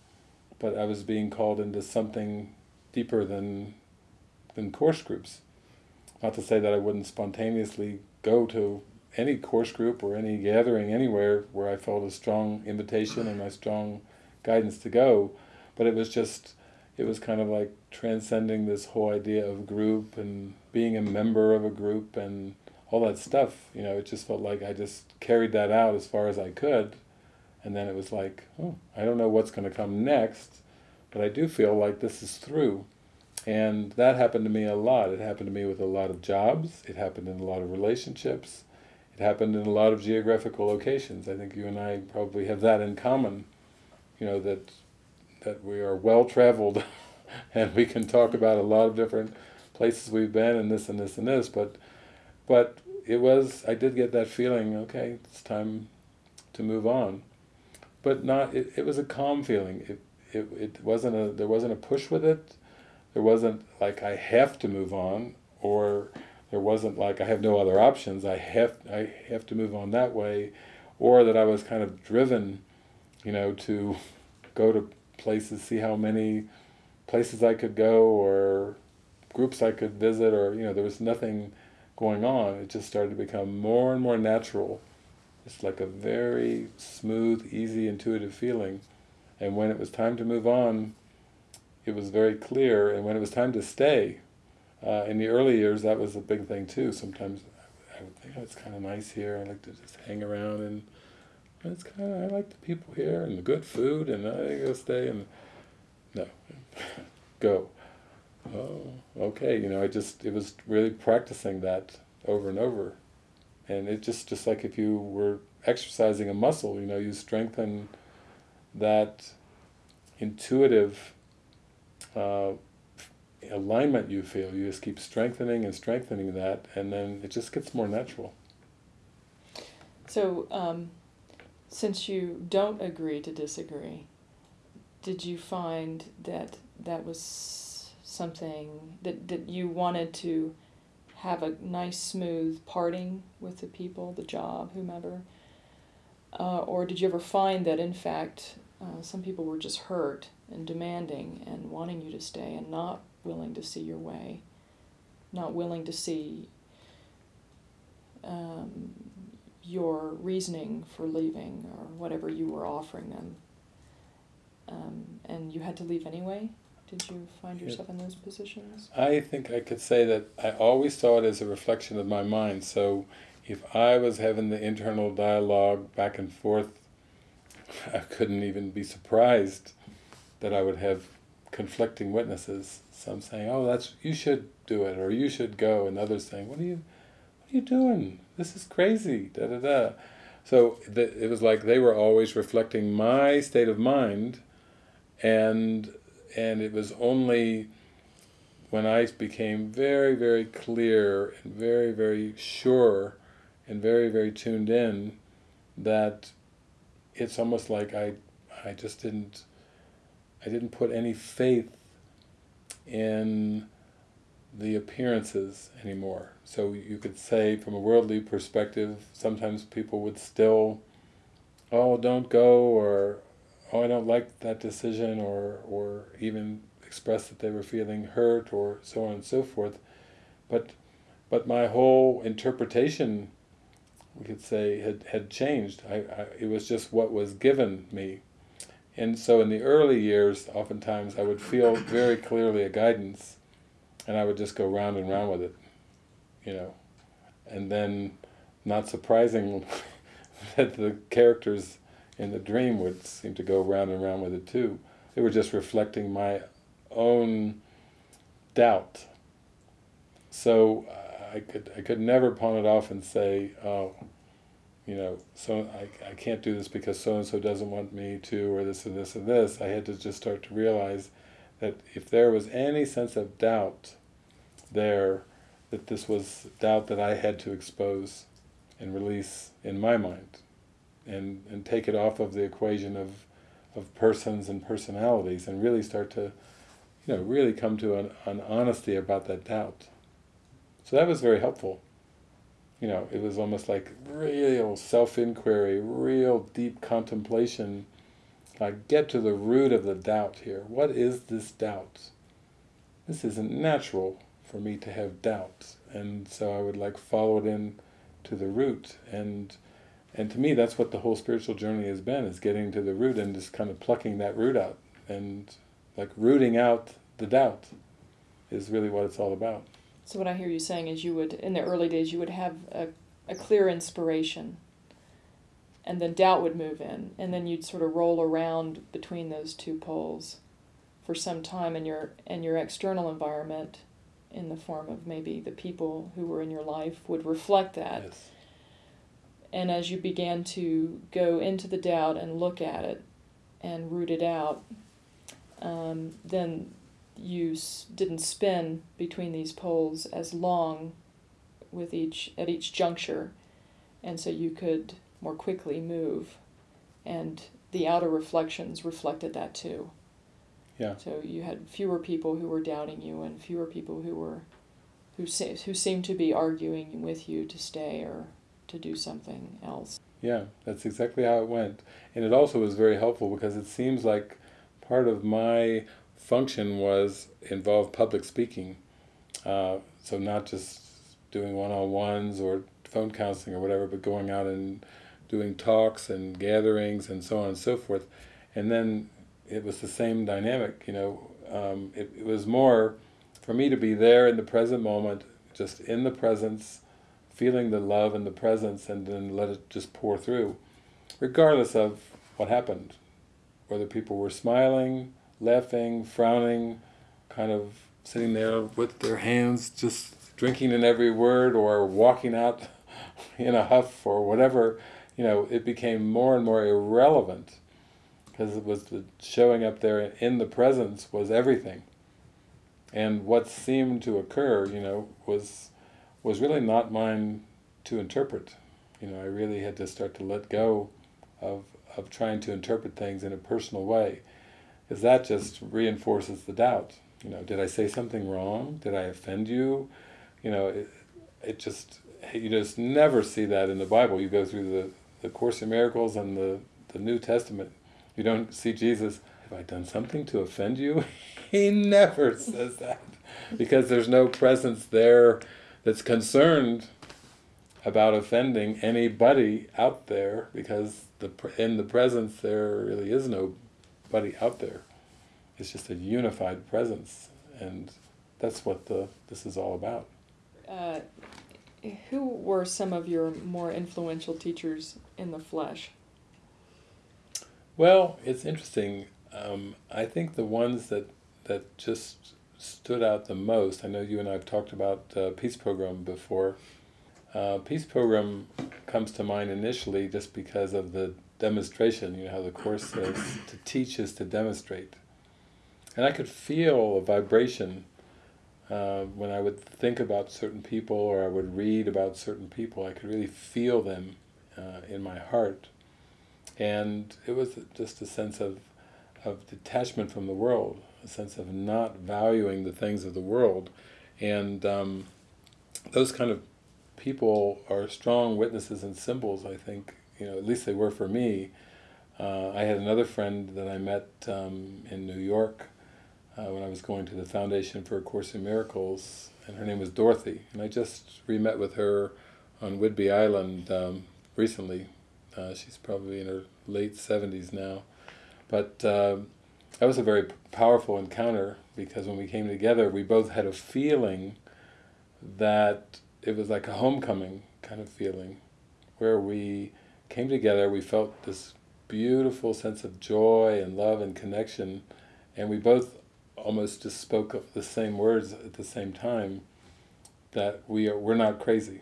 but I was being called into something deeper than, than course groups. Not to say that I wouldn't spontaneously go to any course group or any gathering anywhere where I felt a strong invitation and my strong guidance to go, but it was just, it was kind of like transcending this whole idea of group and being a member of a group and all that stuff, you know, it just felt like I just carried that out as far as I could. And then it was like, oh, I don't know what's going to come next, but I do feel like this is through. And that happened to me a lot. It happened to me with a lot of jobs. It happened in a lot of relationships. It happened in a lot of geographical locations. I think you and I probably have that in common. You know that that we are well traveled, and we can talk about a lot of different places we've been and this and this and this. But but it was I did get that feeling. Okay, it's time to move on. But not. It, it was a calm feeling. It, it it wasn't a there wasn't a push with it. There wasn't like I have to move on or there wasn't like I have no other options. I have I have to move on that way, or that I was kind of driven, you know, to go to places, see how many places I could go, or groups I could visit, or you know, there was nothing going on. It just started to become more and more natural. It's like a very smooth, easy, intuitive feeling. And when it was time to move on, it was very clear. And when it was time to stay, uh, in the early years, that was a big thing too. Sometimes I would think, oh, it's kind of nice here. I like to just hang around, and it's kind of I like the people here and the good food, and I go stay. And no, go. Oh, okay. You know, I just it was really practicing that over and over, and it just just like if you were exercising a muscle, you know, you strengthen that intuitive. Uh, alignment you feel. You just keep strengthening and strengthening that, and then it just gets more natural. So, um, since you don't agree to disagree, did you find that that was something that, that you wanted to have a nice, smooth parting with the people, the job, whomever? Uh, or did you ever find that, in fact, uh, some people were just hurt and demanding and wanting you to stay and not willing to see your way, not willing to see um, your reasoning for leaving or whatever you were offering them. Um, and you had to leave anyway? Did you find yourself in those positions? I think I could say that I always saw it as a reflection of my mind. So if I was having the internal dialogue back and forth, I couldn't even be surprised that I would have conflicting witnesses. Some saying, "Oh, that's you should do it," or "You should go," and others saying, "What are you, are you doing? This is crazy." Da da da. So the, it was like they were always reflecting my state of mind, and and it was only when I became very very clear and very very sure and very very tuned in that it's almost like I I just didn't I didn't put any faith in the appearances anymore. So you could say from a worldly perspective, sometimes people would still, oh, don't go, or oh, I don't like that decision, or, or even express that they were feeling hurt, or so on and so forth. But, but my whole interpretation, we could say, had, had changed. I, I, it was just what was given me and so in the early years, oftentimes I would feel very clearly a guidance, and I would just go round and round with it, you know. And then, not surprising that the characters in the dream would seem to go round and round with it too. They were just reflecting my own doubt. So uh, I could I could never pawn it off and say, oh, you know, so I, I can't do this because so-and-so doesn't want me to, or this and this and this. I had to just start to realize that if there was any sense of doubt there, that this was doubt that I had to expose and release in my mind, and, and take it off of the equation of, of persons and personalities, and really start to, you know, really come to an, an honesty about that doubt. So that was very helpful you know, it was almost like real self-inquiry, real deep contemplation, like get to the root of the doubt here. What is this doubt? This isn't natural for me to have doubt, and so I would like follow it in to the root, and and to me that's what the whole spiritual journey has been, is getting to the root and just kind of plucking that root out, and like rooting out the doubt is really what it's all about. So what I hear you saying is you would, in the early days, you would have a, a clear inspiration, and then doubt would move in, and then you'd sort of roll around between those two poles for some time and your and your external environment in the form of maybe the people who were in your life would reflect that. Yes. And as you began to go into the doubt and look at it and root it out, um, then you s- didn't spin between these poles as long with each at each juncture, and so you could more quickly move, and the outer reflections reflected that too. Yeah. So you had fewer people who were doubting you, and fewer people who were, who se- who seemed to be arguing with you to stay or to do something else. Yeah, that's exactly how it went. And it also was very helpful because it seems like part of my function was involved public speaking. Uh, so not just doing one-on-ones or phone counseling or whatever, but going out and doing talks and gatherings and so on and so forth. And then it was the same dynamic, you know. Um, it, it was more for me to be there in the present moment, just in the presence, feeling the love and the presence and then let it just pour through, regardless of what happened. Whether people were smiling, laughing, frowning, kind of sitting there with their hands just drinking in every word or walking out in a huff or whatever, you know, it became more and more irrelevant because it was the showing up there in the presence was everything. And what seemed to occur, you know, was was really not mine to interpret. You know, I really had to start to let go of of trying to interpret things in a personal way, because that just reinforces the doubt. You know, did I say something wrong? Did I offend you? You know, it, it just you just never see that in the Bible. You go through the the Course in Miracles and the the New Testament, you don't see Jesus. Have I done something to offend you? he never says that because there's no presence there that's concerned about offending anybody out there because the in the presence there really is nobody out there. It's just a unified presence, and that's what the this is all about. Uh, who were some of your more influential teachers in the flesh? Well, it's interesting. Um, I think the ones that that just stood out the most. I know you and I have talked about uh, Peace Pilgrim before. Uh, Peace Pilgrim comes to mind initially just because of the demonstration. You know how the course says to teach is to demonstrate, and I could feel a vibration uh, when I would think about certain people or I would read about certain people. I could really feel them uh, in my heart, and it was just a sense of of detachment from the world, a sense of not valuing the things of the world, and um, those kind of people are strong witnesses and symbols. I think you know at least they were for me. Uh, I had another friend that I met um, in New York uh, when I was going to the Foundation for A Course in Miracles, and her name was Dorothy, and I just re-met with her on Whidbey Island um, recently. Uh, she's probably in her late 70s now. But uh, that was a very powerful encounter because when we came together, we both had a feeling that it was like a homecoming kind of feeling, where we came together, we felt this beautiful sense of joy and love and connection, and we both almost just spoke the same words at the same time, that we are, we're not crazy.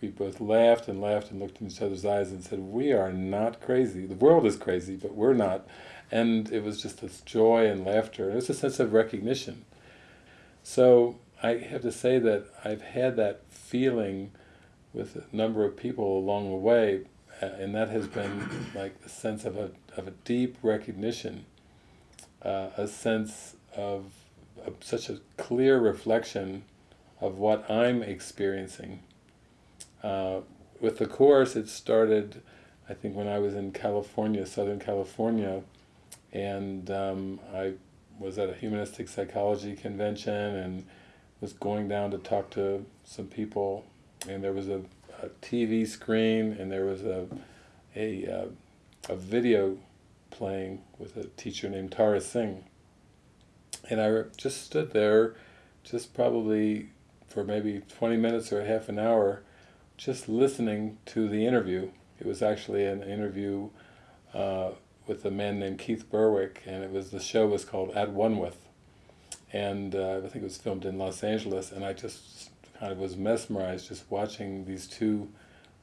We both laughed and laughed and looked in each other's eyes and said, we are not crazy. The world is crazy, but we're not. And it was just this joy and laughter. It was a sense of recognition. So I have to say that I've had that feeling with a number of people along the way, uh, and that has been like the sense of a, of a deep recognition, uh, a sense of, of such a clear reflection of what I'm experiencing. Uh, with the Course, it started, I think, when I was in California, Southern California, and um, I was at a humanistic psychology convention and was going down to talk to some people, and there was a, a TV screen and there was a a, uh, a video playing with a teacher named Tara Singh, and I just stood there, just probably for maybe 20 minutes or half an hour, just listening to the interview. It was actually an interview uh, with a man named Keith Berwick, and it was the show was called At One With. and uh, I think it was filmed in Los Angeles, and I just kind of was mesmerized just watching these two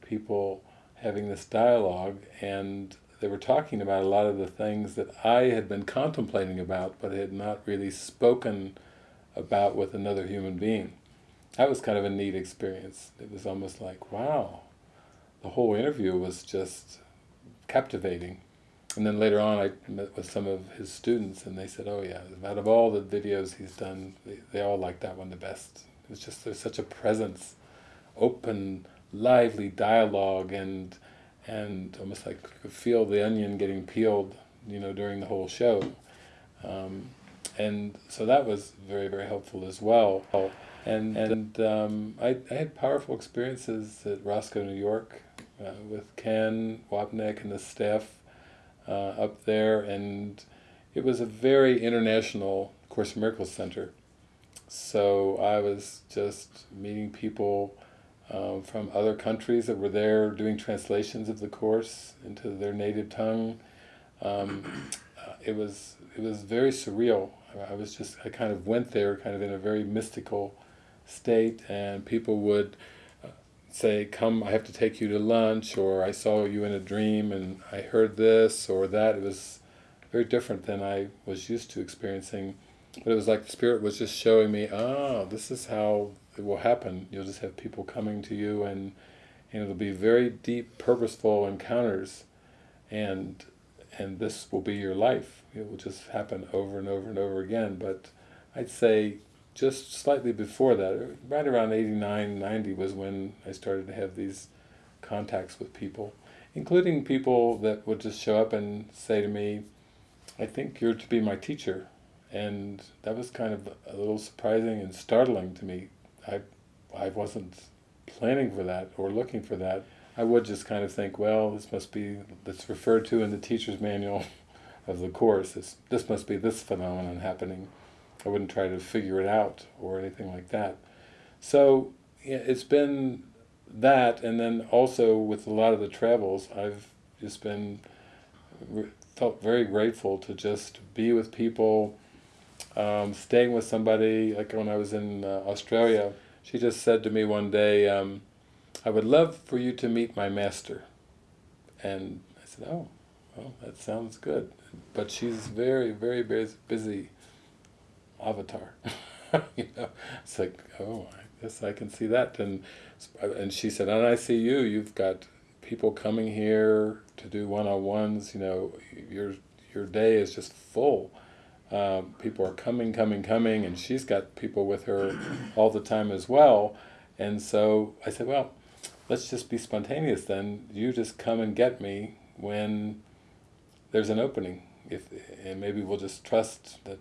people having this dialogue, and they were talking about a lot of the things that I had been contemplating about, but had not really spoken about with another human being. That was kind of a neat experience. It was almost like, wow, the whole interview was just captivating. And then later on I met with some of his students and they said, oh yeah, out of all the videos he's done, they, they all like that one the best. It's just, there's such a presence, open, lively dialogue and and almost like could feel the onion getting peeled, you know, during the whole show. Um, and so that was very, very helpful as well. And, and um, I, I had powerful experiences at Roscoe, New York, uh, with Ken Wapnick and the staff uh, up there, and it was a very international Course in Miracles Center. So I was just meeting people um, from other countries that were there doing translations of the Course into their native tongue. Um, uh, it was it was very surreal. I was just I kind of went there kind of in a very mystical state, and people would say, come, I have to take you to lunch, or I saw you in a dream and I heard this or that. It was very different than I was used to experiencing. But it was like the Spirit was just showing me, ah, this is how it will happen. You'll just have people coming to you and, and it'll be very deep, purposeful encounters and and this will be your life. It will just happen over and over and over again. But I'd say just slightly before that, right around 89, 90 was when I started to have these contacts with people, including people that would just show up and say to me, I think you're to be my teacher. And that was kind of a little surprising and startling to me. I, I wasn't planning for that or looking for that. I would just kind of think, well, this must be, that's referred to in the teacher's manual of the Course. This, this must be this phenomenon happening. I wouldn't try to figure it out or anything like that. So yeah, it's been that, and then also with a lot of the travels, I've just been felt very grateful to just be with people, um, staying with somebody. Like when I was in uh, Australia, she just said to me one day, um, "I would love for you to meet my master," and I said, "Oh, well, that sounds good." But she's very, very, busy avatar. you know, it's like, oh, I guess I can see that. And and she said, and I see you. You've got people coming here to do one-on-ones. You know, your your day is just full. Um, people are coming, coming, coming, and she's got people with her all the time as well. And so I said, well, let's just be spontaneous then. You just come and get me when there's an opening. If and maybe we'll just trust that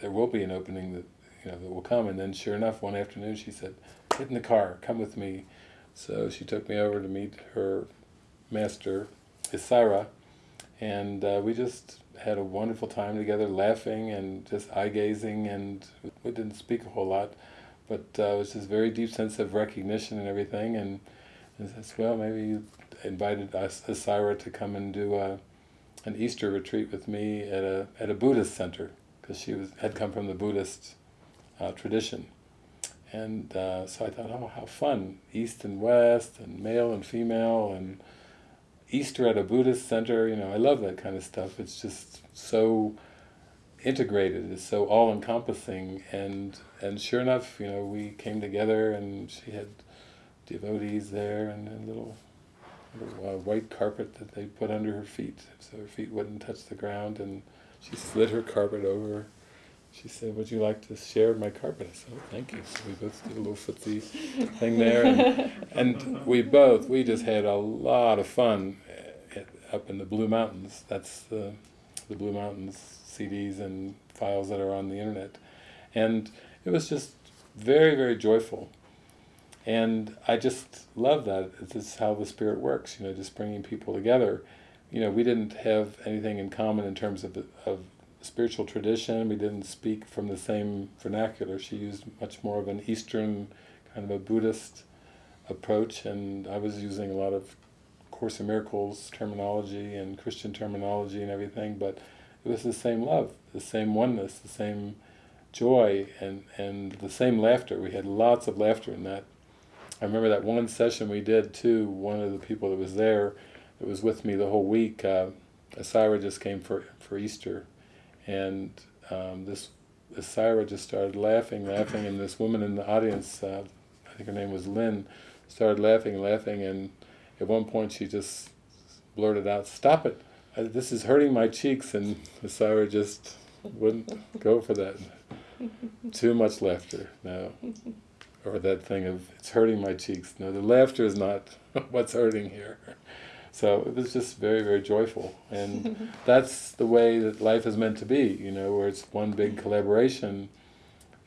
there will be an opening that you know that will come. And then sure enough, one afternoon she said, get in the car, come with me. So she took me over to meet her master, Isira, and uh, we just had a wonderful time together, laughing and just eye-gazing, and we didn't speak a whole lot, but uh, it was just very deep sense of recognition and everything, and, and says, well, maybe you invited us, Isira to come and do a, an Easter retreat with me at a, at a Buddhist center because she was had come from the Buddhist uh, tradition. And uh, so I thought, oh, how fun, East and West, and male and female, and Easter at a Buddhist center, you know, I love that kind of stuff. It's just so integrated, it's so all-encompassing, and and sure enough, you know, we came together, and she had devotees there, and a little, little uh, white carpet that they put under her feet, so her feet wouldn't touch the ground, and she slid her carpet over. She said, would you like to share my carpet? I said, oh, thank you. So we both did a little footsie thing there. And, and, we both, we just had a lot of fun eh, up in the Blue Mountains. That's the, the Blue Mountains CDs and files that are on the internet. And it was just very, very joyful. And I just love that. This is how the Spirit works, you know, just bringing people together you know, we didn't have anything in common in terms of, of spiritual tradition. We didn't speak from the same vernacular. She used much more of an Eastern, kind of a Buddhist approach, and I was using a lot of Course in Miracles terminology and Christian terminology and everything, but it was the same love, the same oneness, the same joy and, and the same laughter. We had lots of laughter in that. I remember that one session we did too, one of the people that was there, that was with me the whole week, uh, Isira just came for, for Easter, and um, this Isira just started laughing, laughing, and this woman in the audience, uh, I think her name was Lynn, started laughing, laughing, and at one point she just blurted out, stop it, this is hurting my cheeks, and Isira just wouldn't go for that. Too much laughter, no. Or that thing of, it's hurting my cheeks. No, the laughter is not what's hurting here. So it was just very, very joyful. And that's the way that life is meant to be, you know, where it's one big mm-hmm. collaboration,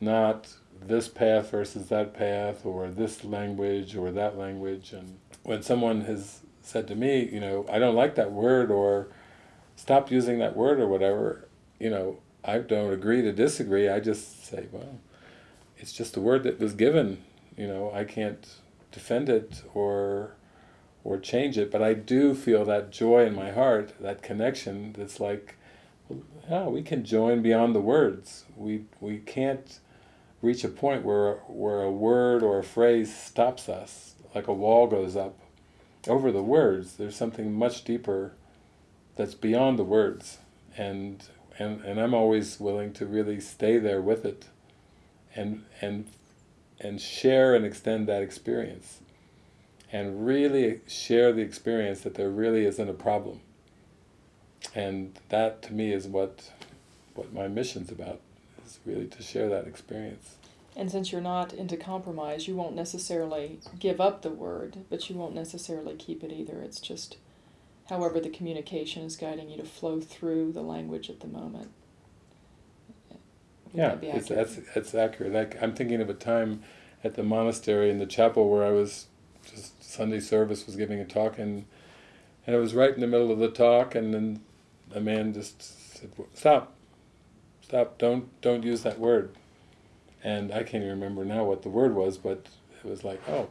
not this path versus that path, or this language or that language. And when someone has said to me, you know, I don't like that word, or stop using that word or whatever, you know, I don't agree to disagree, I just say, well, it's just a word that was given, you know, I can't defend it or or change it, but I do feel that joy in my heart, that connection that's like, yeah, we can join beyond the words. We we can't reach a point where where a word or a phrase stops us, like a wall goes up over the words. There's something much deeper that's beyond the words, and and and I'm always willing to really stay there with it, and and and share and extend that experience, and really share the experience that there really isn't a problem. And that to me is what what my mission's about is really to share that experience. And since you're not into compromise, you won't necessarily give up the word, but you won't necessarily keep it either. It's just however the communication is guiding you to flow through the language at the moment. Would yeah, that it's, that's, that's accurate. Like, I'm thinking of a time at the monastery in the chapel where I was, just Sunday service was giving a talk and and I was right in the middle of the talk and then a man just said, stop, stop, don't, don't use that word. And I can't even remember now what the word was, but it was like, oh,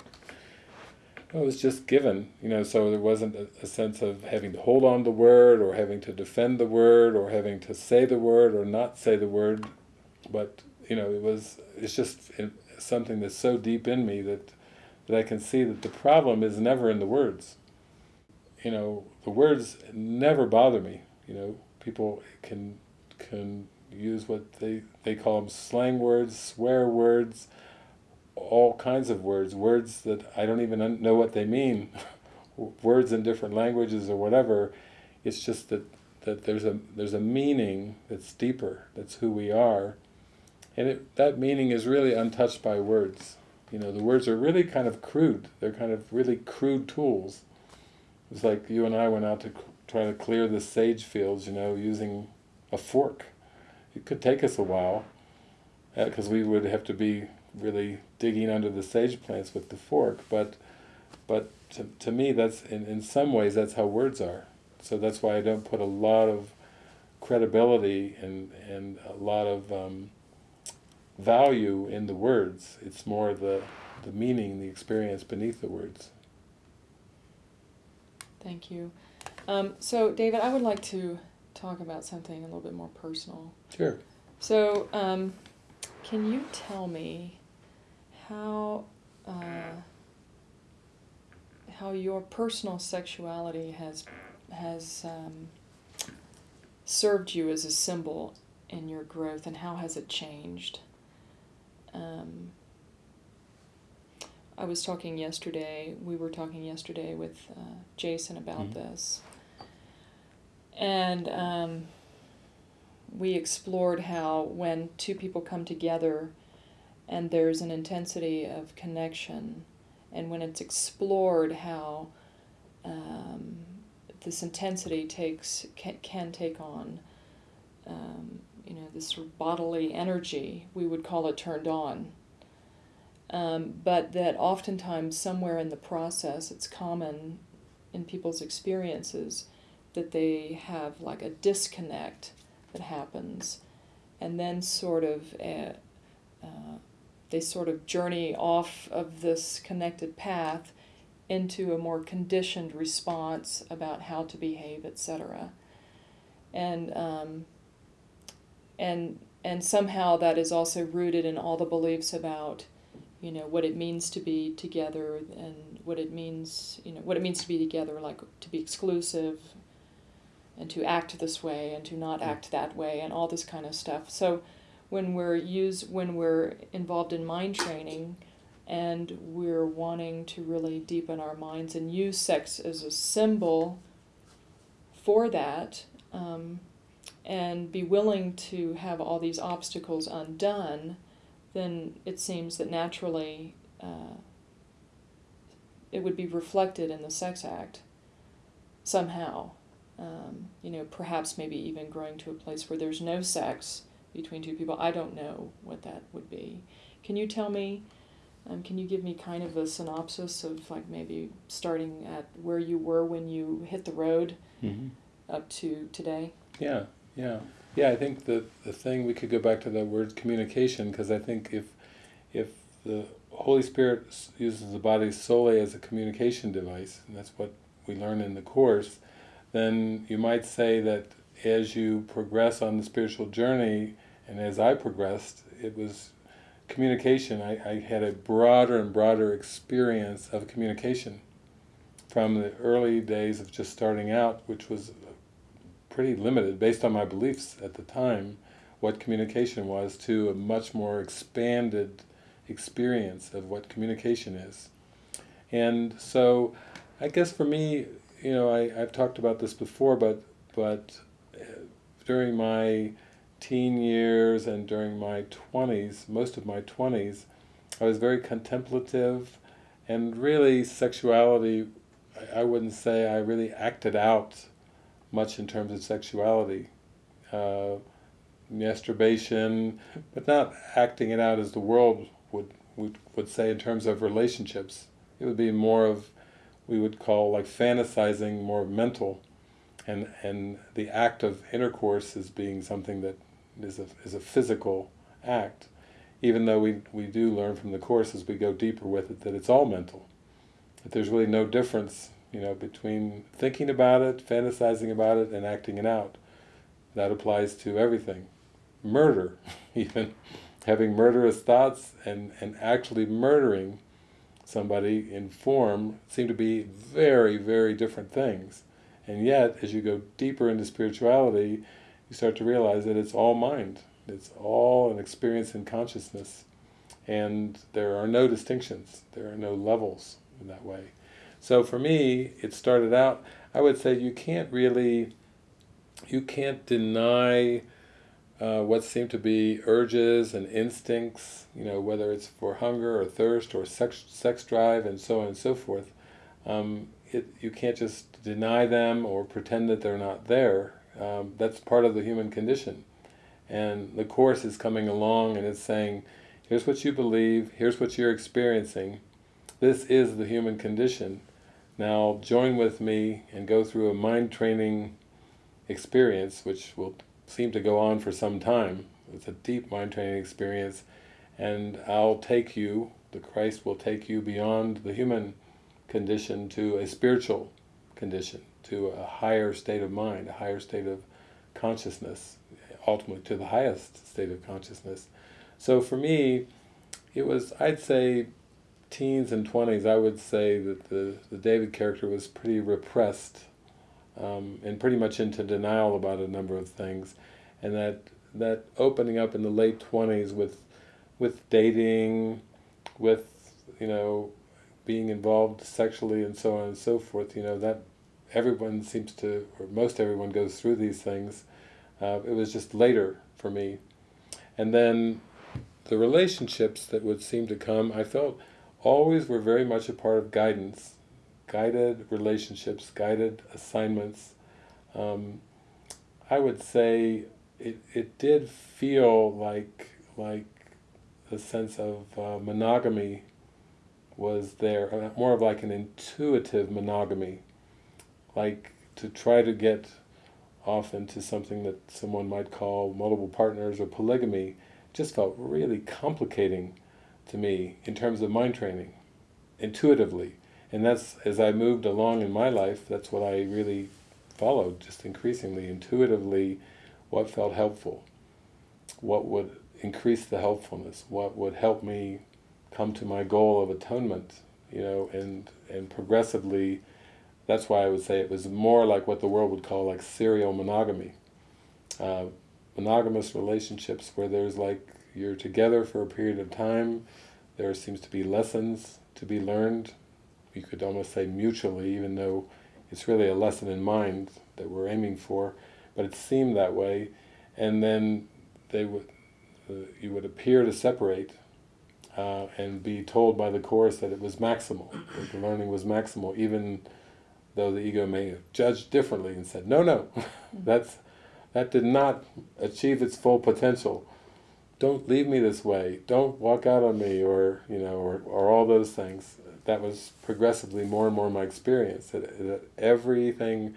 it was just given, you know, so there wasn't a, a, sense of having to hold on the word or having to defend the word or having to say the word or not say the word, but, you know, it was, it's just something that's so deep in me that, that I can see that the problem is never in the words. You know, the words never bother me, you know, people can, can use what they, they call them slang words, swear words, all kinds of words, words that I don't even know what they mean, words in different languages or whatever. It's just that, that there's a there's a meaning that's deeper, that's who we are, and it, that meaning is really untouched by words. You know, the words are really kind of crude. They're kind of really crude tools. It's like you and I went out to try to clear the sage fields, you know, using a fork. It could take us a while, because uh, we would have to be really digging under the sage plants with the fork, but but to, to me that's in, in some ways that's how words are. So that's why I don't put a lot of credibility and, and a lot of um, value in the words. It's more the, the meaning, the experience beneath the words. Thank you. Um, so David, I would like to talk about something a little bit more personal. Sure. So um, can you tell me how uh, how your personal sexuality has has um, served you as a symbol in your growth, and how has it changed? Um, I was talking yesterday. We were talking yesterday with uh, Jason about mm-hmm. this, and um, we explored how when two people come together and there's an intensity of connection. And when it's explored, how um, this intensity takes can, can take on, um, you know, this sort of bodily energy. We would call it turned on. Um, but that oftentimes somewhere in the process, it's common in people's experiences that they have like a disconnect that happens, and then sort of a, uh, they sort of journey off of this connected path into a more conditioned response about how to behave, etc. And um, and and somehow that is also rooted in all the beliefs about you know what it means to be together and what it means you know what it means to be together like to be exclusive and to act this way and to not act that way and all this kind of stuff. So when we're use when we're involved in mind training and we're wanting to really deepen our minds and use sex as a symbol for that um, and be willing to have all these obstacles undone, then it seems that naturally uh, it would be reflected in the sex act somehow. Um, you know, perhaps maybe even growing to a place where there's no sex between two people. I don't know what that would be. Can you tell me? Um, can you give me kind of a synopsis of like maybe starting at where you were when you hit the road Mm-hmm. up to today? Yeah, yeah, yeah. I think the the thing we could go back to the word communication because I think if if the Holy Spirit uses the body solely as a communication device, and that's what we learn in the course, then you might say that as you progress on the spiritual journey, and as I progressed, it was communication. I, I had a broader and broader experience of communication from the early days of just starting out, which was pretty limited based on my beliefs at the time, what communication was, to a much more expanded experience of what communication is. And so, I guess for me, you know, I, I've talked about this before, but but uh, during my teen years and during my 20s, most of my 20s, I was very contemplative, and really sexuality, I, I wouldn't say I really acted out much in terms of sexuality. Uh, masturbation, but not acting it out as the world would, would would say in terms of relationships. It would be more of we would call like fantasizing, more mental, and and the act of intercourse as being something that is a is a physical act. Even though we we do learn from the course as we go deeper with it that it's all mental. That there's really no difference, you know, between thinking about it, fantasizing about it, and acting it out. That applies to everything. Murder, even having murderous thoughts and, and actually murdering somebody in form seem to be very, very different things. And yet, as you go deeper into spirituality, you start to realize that it's all mind. It's all an experience in consciousness. And there are no distinctions. There are no levels in that way. So for me, it started out, I would say you can't really, you can't deny uh, what seem to be urges and instincts, you know, whether it's for hunger or thirst or sex, sex drive and so on and so forth. Um, it, you can't just deny them or pretend that they're not there. Um, that's part of the human condition. And the Course is coming along and it's saying, here's what you believe, here's what you're experiencing, this is the human condition. Now join with me and go through a mind training experience, which will seem to go on for some time. It's a deep mind training experience, and I'll take you, the Christ will take you beyond the human condition to a spiritual condition, to a higher state of mind, a higher state of consciousness, ultimately to the highest state of consciousness. So for me, it was, I'd say, teens and 20s, I would say that the, the David character was pretty repressed um, and pretty much into denial about a number of things. And that that opening up in the late 20s with with dating, with, you know, being involved sexually and so on and so forth, you know, that everyone seems to, or most everyone goes through these things. Uh, it was just later for me. And then the relationships that would seem to come, I felt always were very much a part of guidance, guided relationships, guided assignments. Um, I would say it, it did feel like like the sense of uh, monogamy was there, uh, more of like an intuitive monogamy, like to try to get off into something that someone might call multiple partners or polygamy, just felt really complicating to me in terms of mind training, intuitively. And that's, as I moved along in my life, that's what I really followed, just increasingly, intuitively, what felt helpful. what would increase the helpfulness, what would help me come to my goal of atonement, you know, and and progressively, that's why I would say it was more like what the world would call like serial monogamy, uh, monogamous relationships where there's like you're together for a period of time, there seems to be lessons to be learned. You could almost say mutually, even though it's really a lesson in mind that we're aiming for, but it seemed that way, and then they would, uh, you would appear to separate, uh, and be told by the Course that it was maximal, that the learning was maximal, even though the ego may have judged differently and said, no, no, that's that did not achieve its full potential. Don't leave me this way. Don't walk out on me, or you know, or, or all those things. That was progressively more and more my experience. That, that everything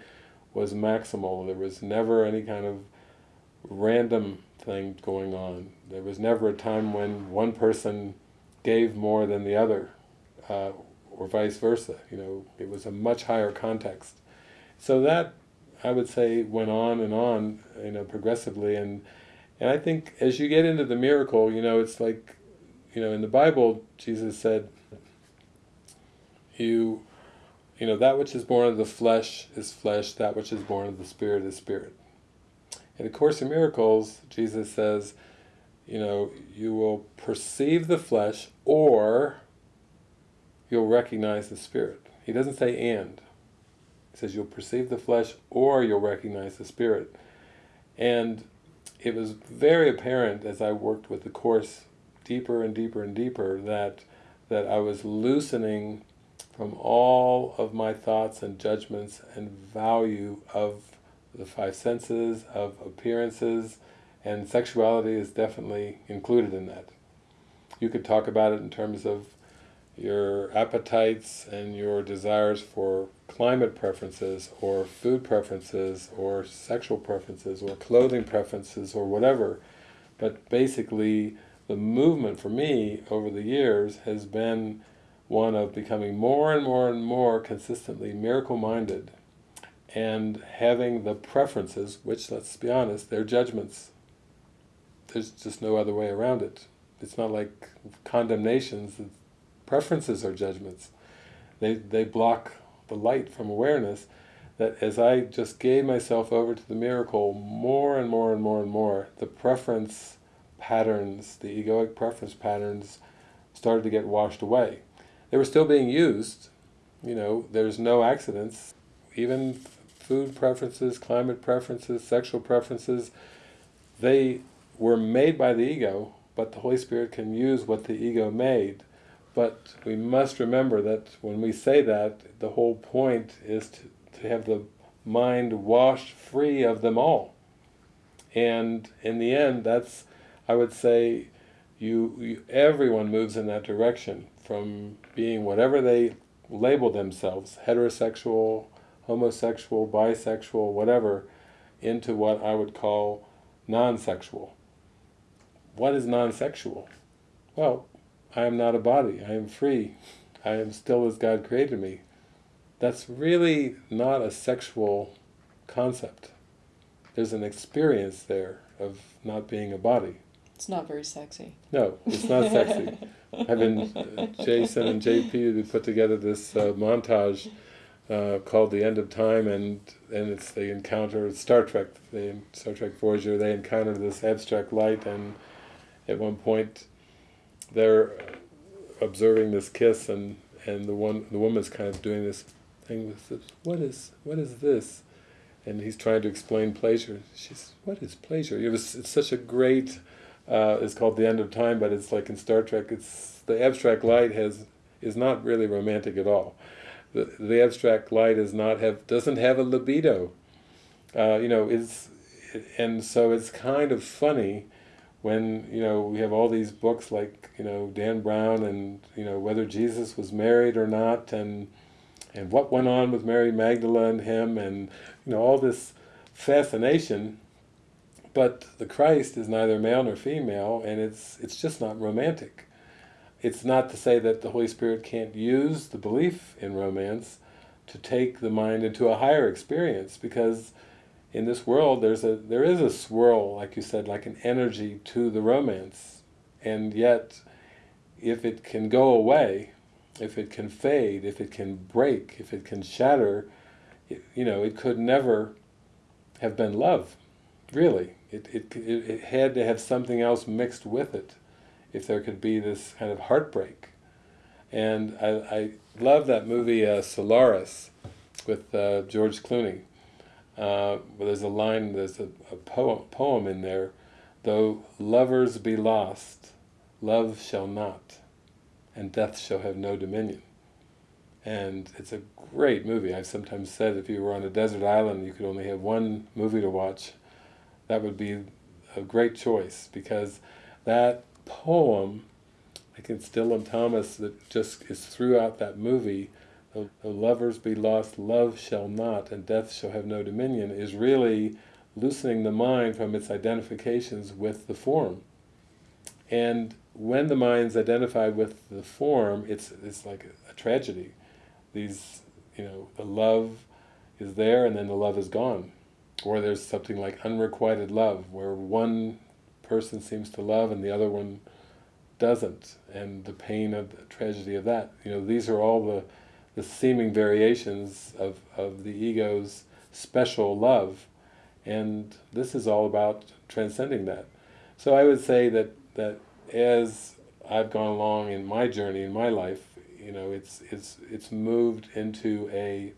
was maximal. There was never any kind of random thing going on. There was never a time when one person gave more than the other, uh, or vice versa. You know, it was a much higher context. So that, I would say, went on and on, you know, progressively. And and I think as you get into the miracle, you know, it's like, you know, in the Bible, Jesus said, you, you know, that which is born of the flesh is flesh, that which is born of the spirit is spirit. In the Course in Miracles, Jesus says, you know, you will perceive the flesh or you'll recognize the spirit. He doesn't say and. He says you'll perceive the flesh or you'll recognize the spirit. And it was very apparent as I worked with the Course deeper and deeper and deeper that that I was loosening from all of my thoughts and judgments and value of the five senses, of appearances, and sexuality is definitely included in that. You could talk about it in terms of your appetites and your desires for climate preferences or food preferences or sexual preferences or clothing preferences or whatever. But basically the movement for me over the years has been one of becoming more and more and more consistently miracle-minded and having the preferences, which let's be honest, they're judgments. There's just no other way around it. It's not like condemnations, preferences are judgments. They, they block the light from awareness, that as I just gave myself over to the miracle more and more and more and more, the preference patterns, the egoic preference patterns, started to get washed away. They were still being used, you know, there's no accidents, even food preferences, climate preferences, sexual preferences, they were made by the ego, but the Holy Spirit can use what the ego made but we must remember that when we say that, the whole point is to, to have the mind washed free of them all. And in the end, that's, I would say, you, you everyone moves in that direction, from being whatever they label themselves, heterosexual, homosexual, bisexual, whatever, into what I would call non-sexual. What is non-sexual? Well, I am not a body, I am free, I am still as God created me. That's really not a sexual concept. There's an experience there of not being a body. It's not very sexy. No, it's not sexy. I've been, uh, Jason and JP put together this uh, montage uh, called The End of Time and and it's they encounter Star Trek, they, Star Trek Voyager, they encounter this abstract light and at one point they're observing this kiss and and the one the woman's kind of doing this thing with this, what is what is this? And he's trying to explain pleasure. She's what is pleasure? It was it's such a great uh, it's called the end of time but it's like in Star Trek it's the abstract light has is not really romantic at all. The, the abstract light is not have doesn't have a libido. Uh, you know it's and so it's kind of funny when you know we have all these books like you know Dan Brown and you know whether Jesus was married or not and and what went on with Mary Magdalene and him and you know all this fascination. But the Christ is neither male nor female and it's it's just not romantic. It's not to say that the Holy Spirit can't use the belief in romance to take the mind into a higher experience because in this world there's a there is a swirl, like you said, like an energy to the romance, and yet if it can go away, if it can fade, if it can break, if it can shatter, it, you know, it could never have been love, really. It, it, it had to have something else mixed with it if there could be this kind of heartbreak. And I, I love that movie uh, Solaris with uh, George Clooney. Uh, there's a line, there's a, a poem, poem in there, though lovers be lost, love shall not, and death shall have no dominion. And it's a great movie. I've sometimes said if you were on a desert island you could only have one movie to watch, that would be a great choice because that poem, like in Dylan Thomas, that just is throughout that movie, lovers be lost, love shall not, and death shall have no dominion, is really loosening the mind from its identifications with the form. And when the mind's identified with the form, it's, it's like a, a tragedy. These, you know, the love is there and then the love is gone. Or there's something like unrequited love, where one person seems to love and the other one doesn't, and the pain of the tragedy of that. You know, these are all the, the seeming variations of, of the ego's special love, and this is all about transcending that. So I would say that, that as I've gone along in my journey, in my life, you know, it's, it's, it's moved into a,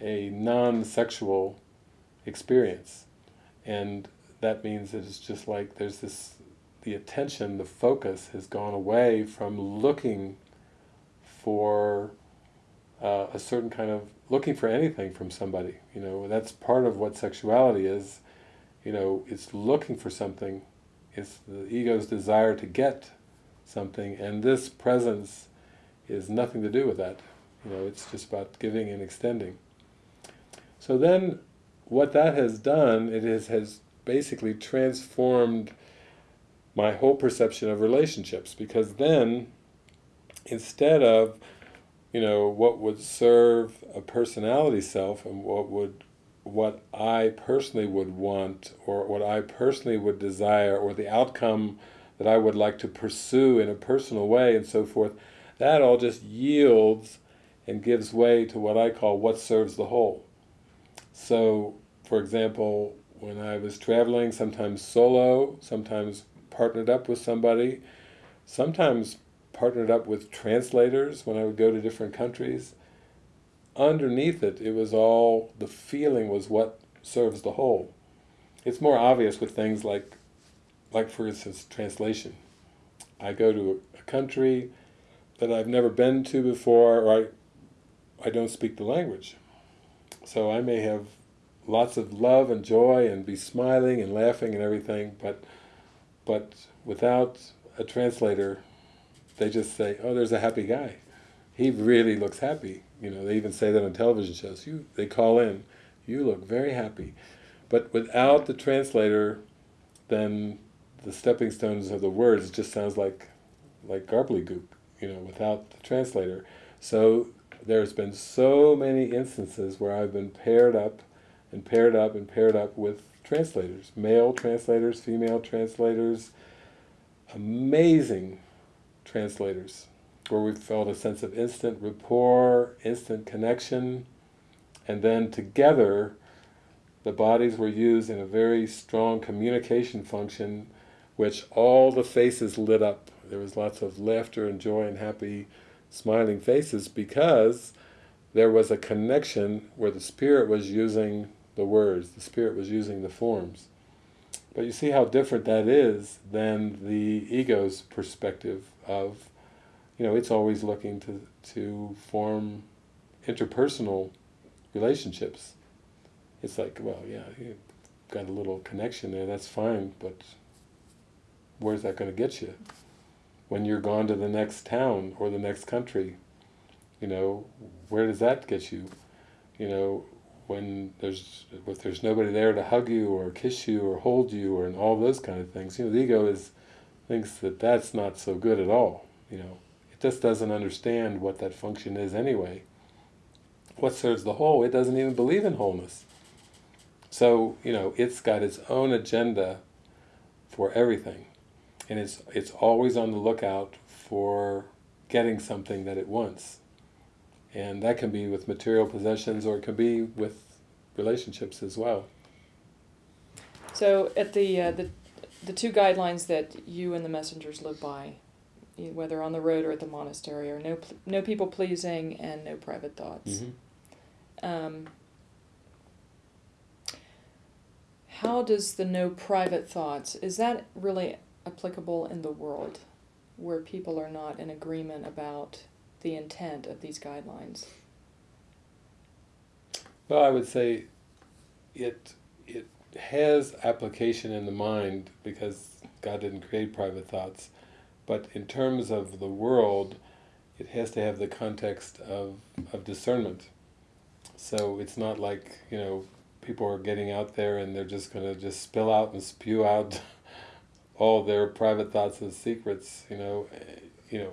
a non-sexual experience. And that means that it's just like there's this, the attention, the focus has gone away from looking for uh, a certain kind of, looking for anything from somebody. You know, that's part of what sexuality is. You know, it's looking for something. It's the ego's desire to get something, and this presence is nothing to do with that. You know, it's just about giving and extending. So then, what that has done, it is, has basically transformed my whole perception of relationships because then instead of you know what would serve a personality self and what would what I personally would want or what I personally would desire or the outcome that I would like to pursue in a personal way and so forth that all just yields and gives way to what I call what serves the whole. So for example when I was traveling, sometimes solo, sometimes partnered up with somebody, sometimes partnered up with translators when I would go to different countries. Underneath it, it was all, the feeling was what serves the whole. It's more obvious with things like, like for instance, translation. I go to a country that I've never been to before, or I, I don't speak the language. So I may have lots of love and joy and be smiling and laughing and everything, but but without a translator, they just say, "Oh, there's a happy guy. He really looks happy." You know, they even say that on television shows. You, they call in, "You look very happy," but without the translator, then the stepping stones of the words just sounds like like goop, You know, without the translator. So there's been so many instances where I've been paired up and paired up and paired up with translators, male translators, female translators, amazing translators, where we felt a sense of instant rapport, instant connection, and then together the bodies were used in a very strong communication function which all the faces lit up. There was lots of laughter and joy and happy smiling faces because there was a connection where the Spirit was using the words, the Spirit was using the forms. But you see how different that is than the ego's perspective of, you know, it's always looking to, to form interpersonal relationships. It's like, well, yeah, you've got a little connection there, that's fine, but where's that going to get you? When you're gone to the next town or the next country, you know, where does that get you? You know, when there's if there's nobody there to hug you or kiss you or hold you or and all those kind of things, you know, the ego is thinks that that's not so good at all. You know, it just doesn't understand what that function is anyway. What serves the whole? It doesn't even believe in wholeness. So, you know, it's got its own agenda for everything. And it's, it's always on the lookout for getting something that it wants. And that can be with material possessions or it can be with relationships as well. So at the, uh, the, the two guidelines that you and the messengers live by, whether on the road or at the monastery, are no, no people pleasing and no private thoughts. Mm-hmm. Um, how does the no private thoughts, is that really applicable in the world where people are not in agreement about the intent of these guidelines? Well, I would say it it has application in the mind because God didn't create private thoughts, but in terms of the world, it has to have the context of, of discernment. So it's not like, you know, people are getting out there and they're just going to just spill out and spew out all their private thoughts and secrets, you know, eh, you know,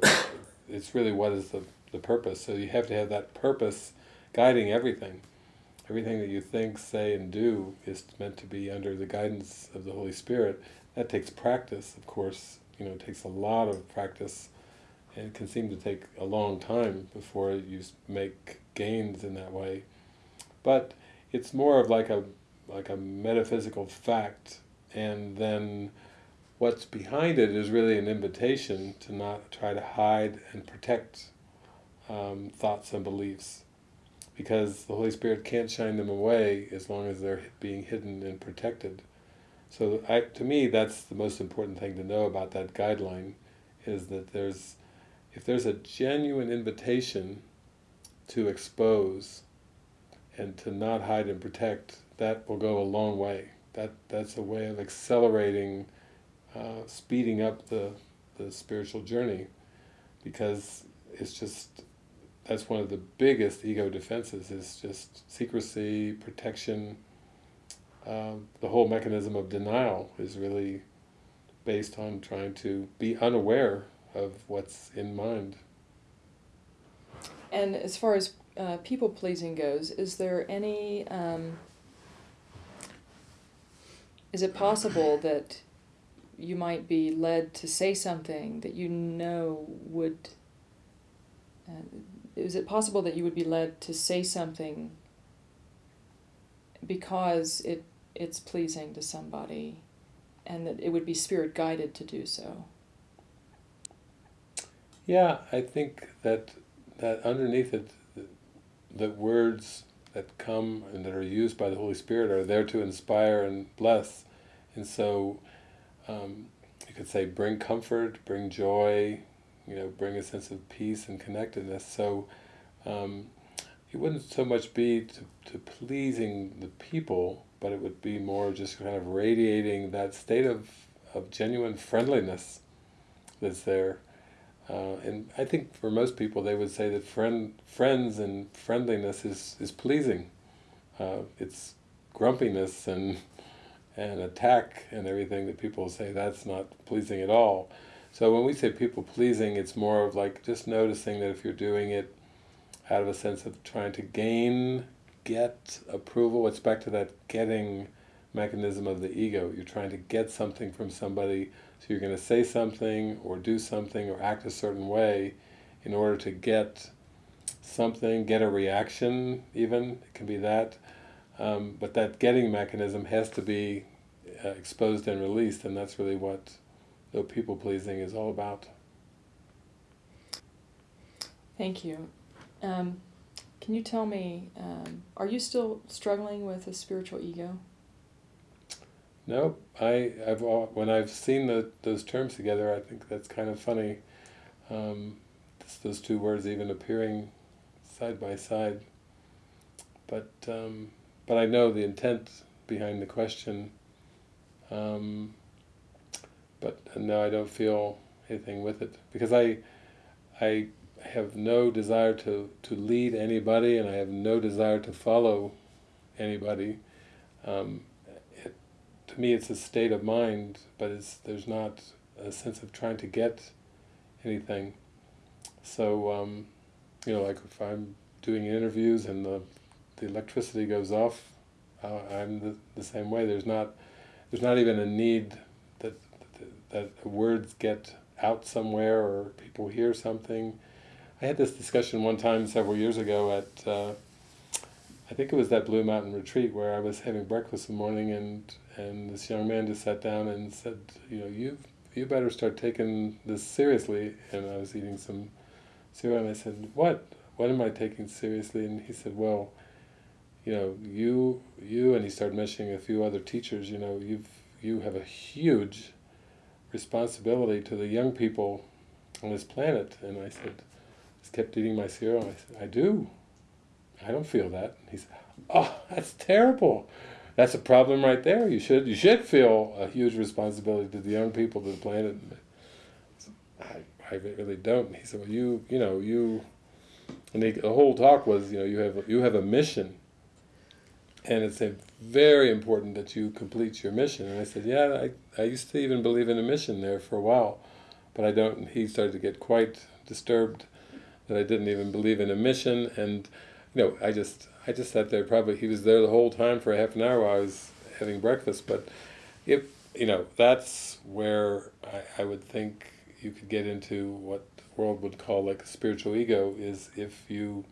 it's really what is the, the purpose. So you have to have that purpose guiding everything. Everything that you think, say, and do is meant to be under the guidance of the Holy Spirit. That takes practice, of course. You know, it takes a lot of practice and it can seem to take a long time before you make gains in that way. But it's more of like a like a metaphysical fact and then what's behind it is really an invitation to not try to hide and protect um, thoughts and beliefs because the Holy Spirit can't shine them away as long as they're being hidden and protected. So I, to me that's the most important thing to know about that guideline is that there's if there's a genuine invitation to expose and to not hide and protect, that will go a long way. That That's a way of accelerating uh, speeding up the, the spiritual journey because it's just that's one of the biggest ego defenses is just secrecy, protection. Um, the whole mechanism of denial is really based on trying to be unaware of what's in mind. And as far as uh, people pleasing goes, is there any? Um, is it possible that you might be led to say something that you know would. Uh, is it possible that you would be led to say something because it it's pleasing to somebody and that it would be spirit guided to do so? Yeah, I think that that underneath it, the, the words that come and that are used by the Holy Spirit are there to inspire and bless. And so um, you could say bring comfort, bring joy, you know, bring a sense of peace and connectedness. So um, it wouldn't so much be to, to pleasing the people, but it would be more just kind of radiating that state of, of genuine friendliness that's there. Uh, and I think for most people they would say that friend, friends and friendliness is, is pleasing. Uh, it's grumpiness and and attack and everything that people say that's not pleasing at all. So when we say people pleasing, it's more of like just noticing that if you're doing it out of a sense of trying to gain, get approval, it's back to that getting mechanism of the ego. You're trying to get something from somebody, so you're going to say something or do something or act a certain way in order to get something, get a reaction even, it can be that. Um, but that getting mechanism has to be uh, exposed and released, and that's really what the people pleasing is all about. Thank you. Um, can you tell me, um, are you still struggling with a spiritual ego? No, I, I've when I've seen the, those terms together, I think that's kind of funny. Um, those two words even appearing side by side. But um, but I know the intent behind the question. Um, but no, I don't feel anything with it because I, I have no desire to, to lead anybody, and I have no desire to follow anybody. Um, it, to me, it's a state of mind, but it's there's not a sense of trying to get anything. So, um, you know, like if I'm doing interviews and the the electricity goes off, how I'm the, the same way. There's not there's not even a need that words get out somewhere or people hear something. I had this discussion one time several years ago at uh, I think it was that Blue Mountain retreat where I was having breakfast in the morning and and this young man just sat down and said, you know, you you better start taking this seriously. And I was eating some cereal and I said, what? What am I taking seriously? And he said, well, you know, you you and he started mentioning a few other teachers. You know, you've you have a huge responsibility to the young people on this planet. And I said, just kept eating my cereal. I said, I do. I don't feel that. And he said, oh, that's terrible. That's a problem right there. You should you should feel a huge responsibility to the young people, to the planet. I, I really don't. And he said, well, you, you know, you, and the whole talk was, you know, you have, you have a mission and it's very important that you complete your mission. And I said, yeah, I, I used to even believe in a mission there for a while, but I don't, he started to get quite disturbed that I didn't even believe in a mission, and, you know, I just, I just sat there, probably, he was there the whole time for a half an hour while I was having breakfast, but if, you know, that's where I, I would think you could get into what the world would call like a spiritual ego, is if you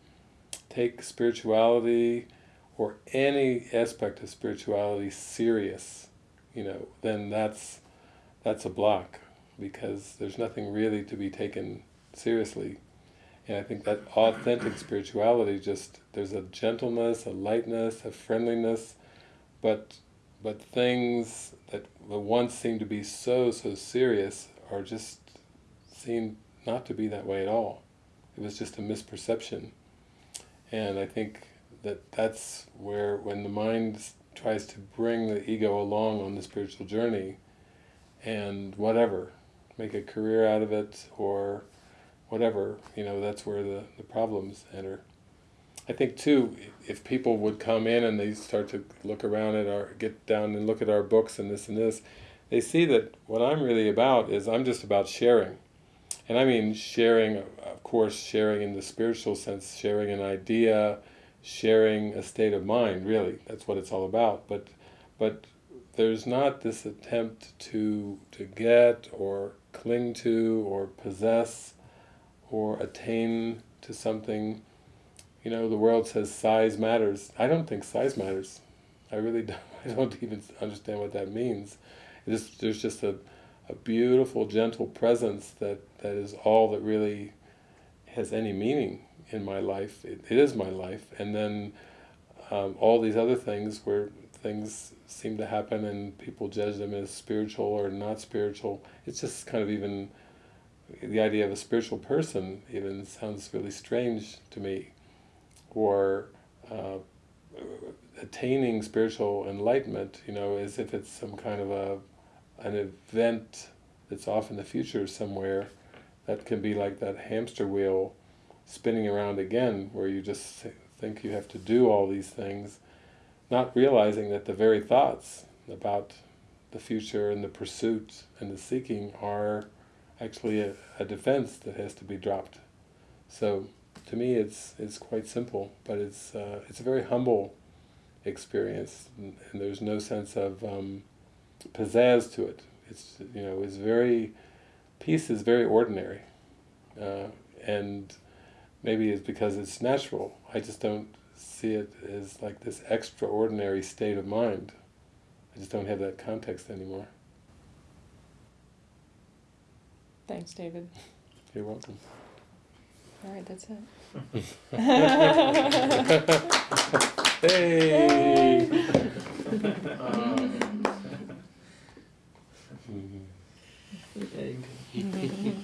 take spirituality, or any aspect of spirituality serious, you know, then that's that's a block because there's nothing really to be taken seriously. And I think that authentic spirituality just there's a gentleness, a lightness, a friendliness, but but things that once seemed to be so so serious are just seem not to be that way at all. It was just a misperception. And I think that that's where when the mind tries to bring the ego along on the spiritual journey and whatever, make a career out of it or whatever, you know, that's where the, the problems enter. I think too, if people would come in and they start to look around at our, get down and look at our books and this and this, they see that what I'm really about is I'm just about sharing. And I mean sharing, of course, sharing in the spiritual sense, sharing an idea, sharing a state of mind, really. That's what it's all about. But, but there's not this attempt to, to get or cling to or possess or attain to something. You know, the world says size matters. I don't think size matters. I really don't, I don't even understand what that means. There's just a, a beautiful, gentle presence that, that is all that really has any meaning in my life. It, it is my life. And then um, all these other things where things seem to happen and people judge them as spiritual or not spiritual. It's just kind of even, the idea of a spiritual person even sounds really strange to me. Or uh, attaining spiritual enlightenment, you know, as if it's some kind of a an event that's off in the future somewhere that can be like that hamster wheel spinning around again where you just think you have to do all these things, not realizing that the very thoughts about the future and the pursuit and the seeking are actually a, a defense that has to be dropped. So to me it's it's quite simple, but it's uh, it's a very humble experience, and, and there's no sense of um, pizzazz to it. It's you know it's very peace is very ordinary, uh, and maybe it's because it's natural. I just don't see it as like this extraordinary state of mind. I just don't have that context anymore. Thanks, David. You're welcome. All right, that's it. hey! um, mm -hmm.